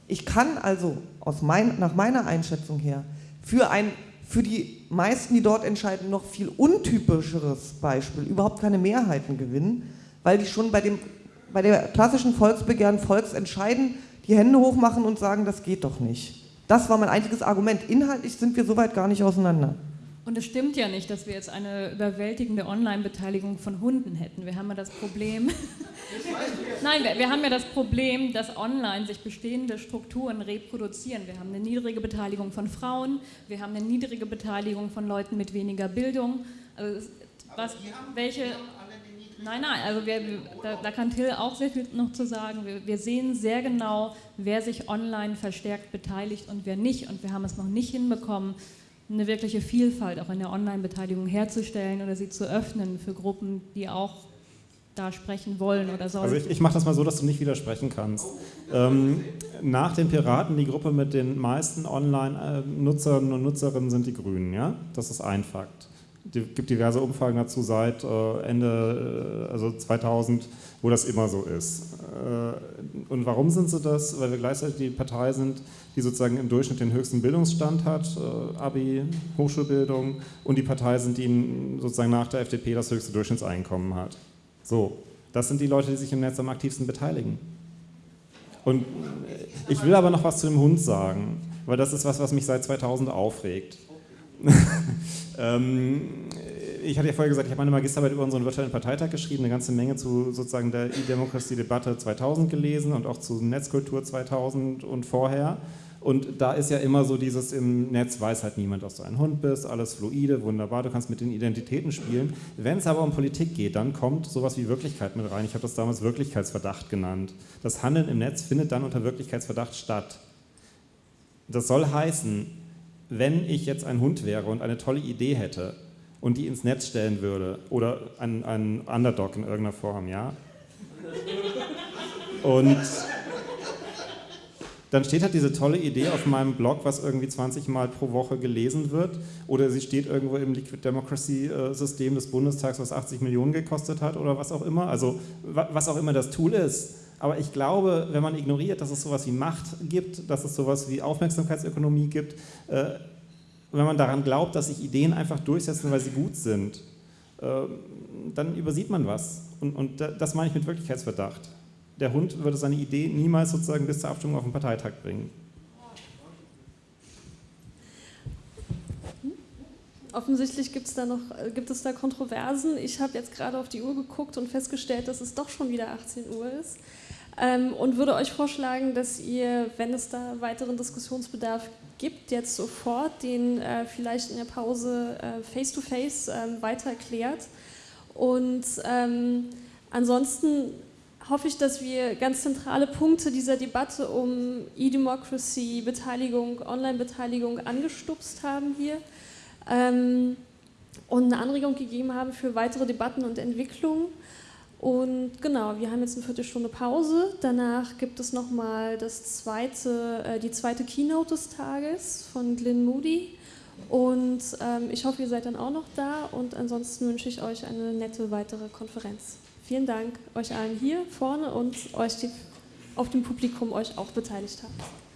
Ich kann also mein, nach meiner Einschätzung her für ein für die meisten, die dort entscheiden, noch viel untypischeres Beispiel überhaupt keine Mehrheiten gewinnen, weil die schon bei, dem, bei der klassischen Volksbegehren, Volksentscheiden die Hände hochmachen und sagen, das geht doch nicht. Das war mein einziges Argument. Inhaltlich sind wir soweit gar nicht auseinander. Und es stimmt ja nicht, dass wir jetzt eine überwältigende Online-Beteiligung von Hunden hätten. Wir haben ja das Problem. [LAUGHS] Nein, wir, wir, haben ja das Problem, dass online sich bestehende Strukturen reproduzieren. Wir haben eine niedrige Beteiligung von Frauen, wir haben eine niedrige Beteiligung von Leuten mit weniger Bildung. Also was, welche. Nein, nein, also wir, da, da, kann Till auch sehr viel noch zu sagen. Wir, wir sehen sehr genau, wer sich online verstärkt beteiligt und wer nicht. Und wir haben es noch nicht hinbekommen, eine wirkliche Vielfalt auch in der Online-Beteiligung herzustellen oder sie zu öffnen für Gruppen, die auch da sprechen wollen oder sollen. Also ich, ich mache das mal so, dass du nicht widersprechen kannst. Ähm, nach den Piraten, die Gruppe mit den meisten Online-Nutzern und Nutzerinnen sind die Grünen, ja? Das ist ein Fakt. Es gibt diverse Umfragen dazu seit äh, Ende, äh, also 2000, wo das immer so ist. Äh, und warum sind sie das? Weil wir gleichzeitig die Partei sind, die sozusagen im Durchschnitt den höchsten Bildungsstand hat, Abi, Hochschulbildung, und die Partei sind, die sozusagen nach der FDP das höchste Durchschnittseinkommen hat. So, das sind die Leute, die sich im Netz am aktivsten beteiligen. Und ich will aber noch was zu dem Hund sagen, weil das ist was, was mich seit 2000 aufregt. [LAUGHS] ähm, ich hatte ja vorher gesagt, ich habe meine Magisterarbeit über unseren virtuellen Parteitag geschrieben, eine ganze Menge zu sozusagen der E-Democracy-Debatte 2000 gelesen und auch zu Netzkultur 2000 und vorher. Und da ist ja immer so dieses im Netz weiß halt niemand, dass du ein Hund bist, alles fluide, wunderbar, du kannst mit den Identitäten spielen. Wenn es aber um Politik geht, dann kommt sowas wie Wirklichkeit mit rein. Ich habe das damals Wirklichkeitsverdacht genannt. Das Handeln im Netz findet dann unter Wirklichkeitsverdacht statt. Das soll heißen, wenn ich jetzt ein Hund wäre und eine tolle Idee hätte und die ins Netz stellen würde oder ein, ein Underdog in irgendeiner Form, ja? Und dann steht halt diese tolle Idee auf meinem Blog, was irgendwie 20 Mal pro Woche gelesen wird, oder sie steht irgendwo im Liquid Democracy-System des Bundestags, was 80 Millionen gekostet hat oder was auch immer, also was auch immer das Tool ist. Aber ich glaube, wenn man ignoriert, dass es sowas wie Macht gibt, dass es sowas wie Aufmerksamkeitsökonomie gibt, äh, wenn man daran glaubt, dass sich Ideen einfach durchsetzen, weil sie gut sind, äh, dann übersieht man was. Und, und das meine ich mit Wirklichkeitsverdacht der Hund würde seine Idee niemals sozusagen bis zur Abstimmung auf den Parteitag bringen. Offensichtlich gibt's da noch, äh, gibt es da Kontroversen. Ich habe jetzt gerade auf die Uhr geguckt und festgestellt, dass es doch schon wieder 18 Uhr ist. Ähm, und würde euch vorschlagen, dass ihr, wenn es da weiteren Diskussionsbedarf gibt, jetzt sofort den äh, vielleicht in der Pause äh, face-to-face äh, -face, weiter klärt. Und ähm, ansonsten hoffe ich, dass wir ganz zentrale Punkte dieser Debatte um E-Democracy, Beteiligung, Online-Beteiligung angestupst haben hier ähm, und eine Anregung gegeben haben für weitere Debatten und Entwicklungen. Und genau, wir haben jetzt eine Viertelstunde Pause. Danach gibt es nochmal das zweite, äh, die zweite Keynote des Tages von Glyn Moody. Und ähm, ich hoffe, ihr seid dann auch noch da. Und ansonsten wünsche ich euch eine nette weitere Konferenz. Vielen Dank euch allen hier vorne und euch, die auf dem Publikum euch auch beteiligt habt.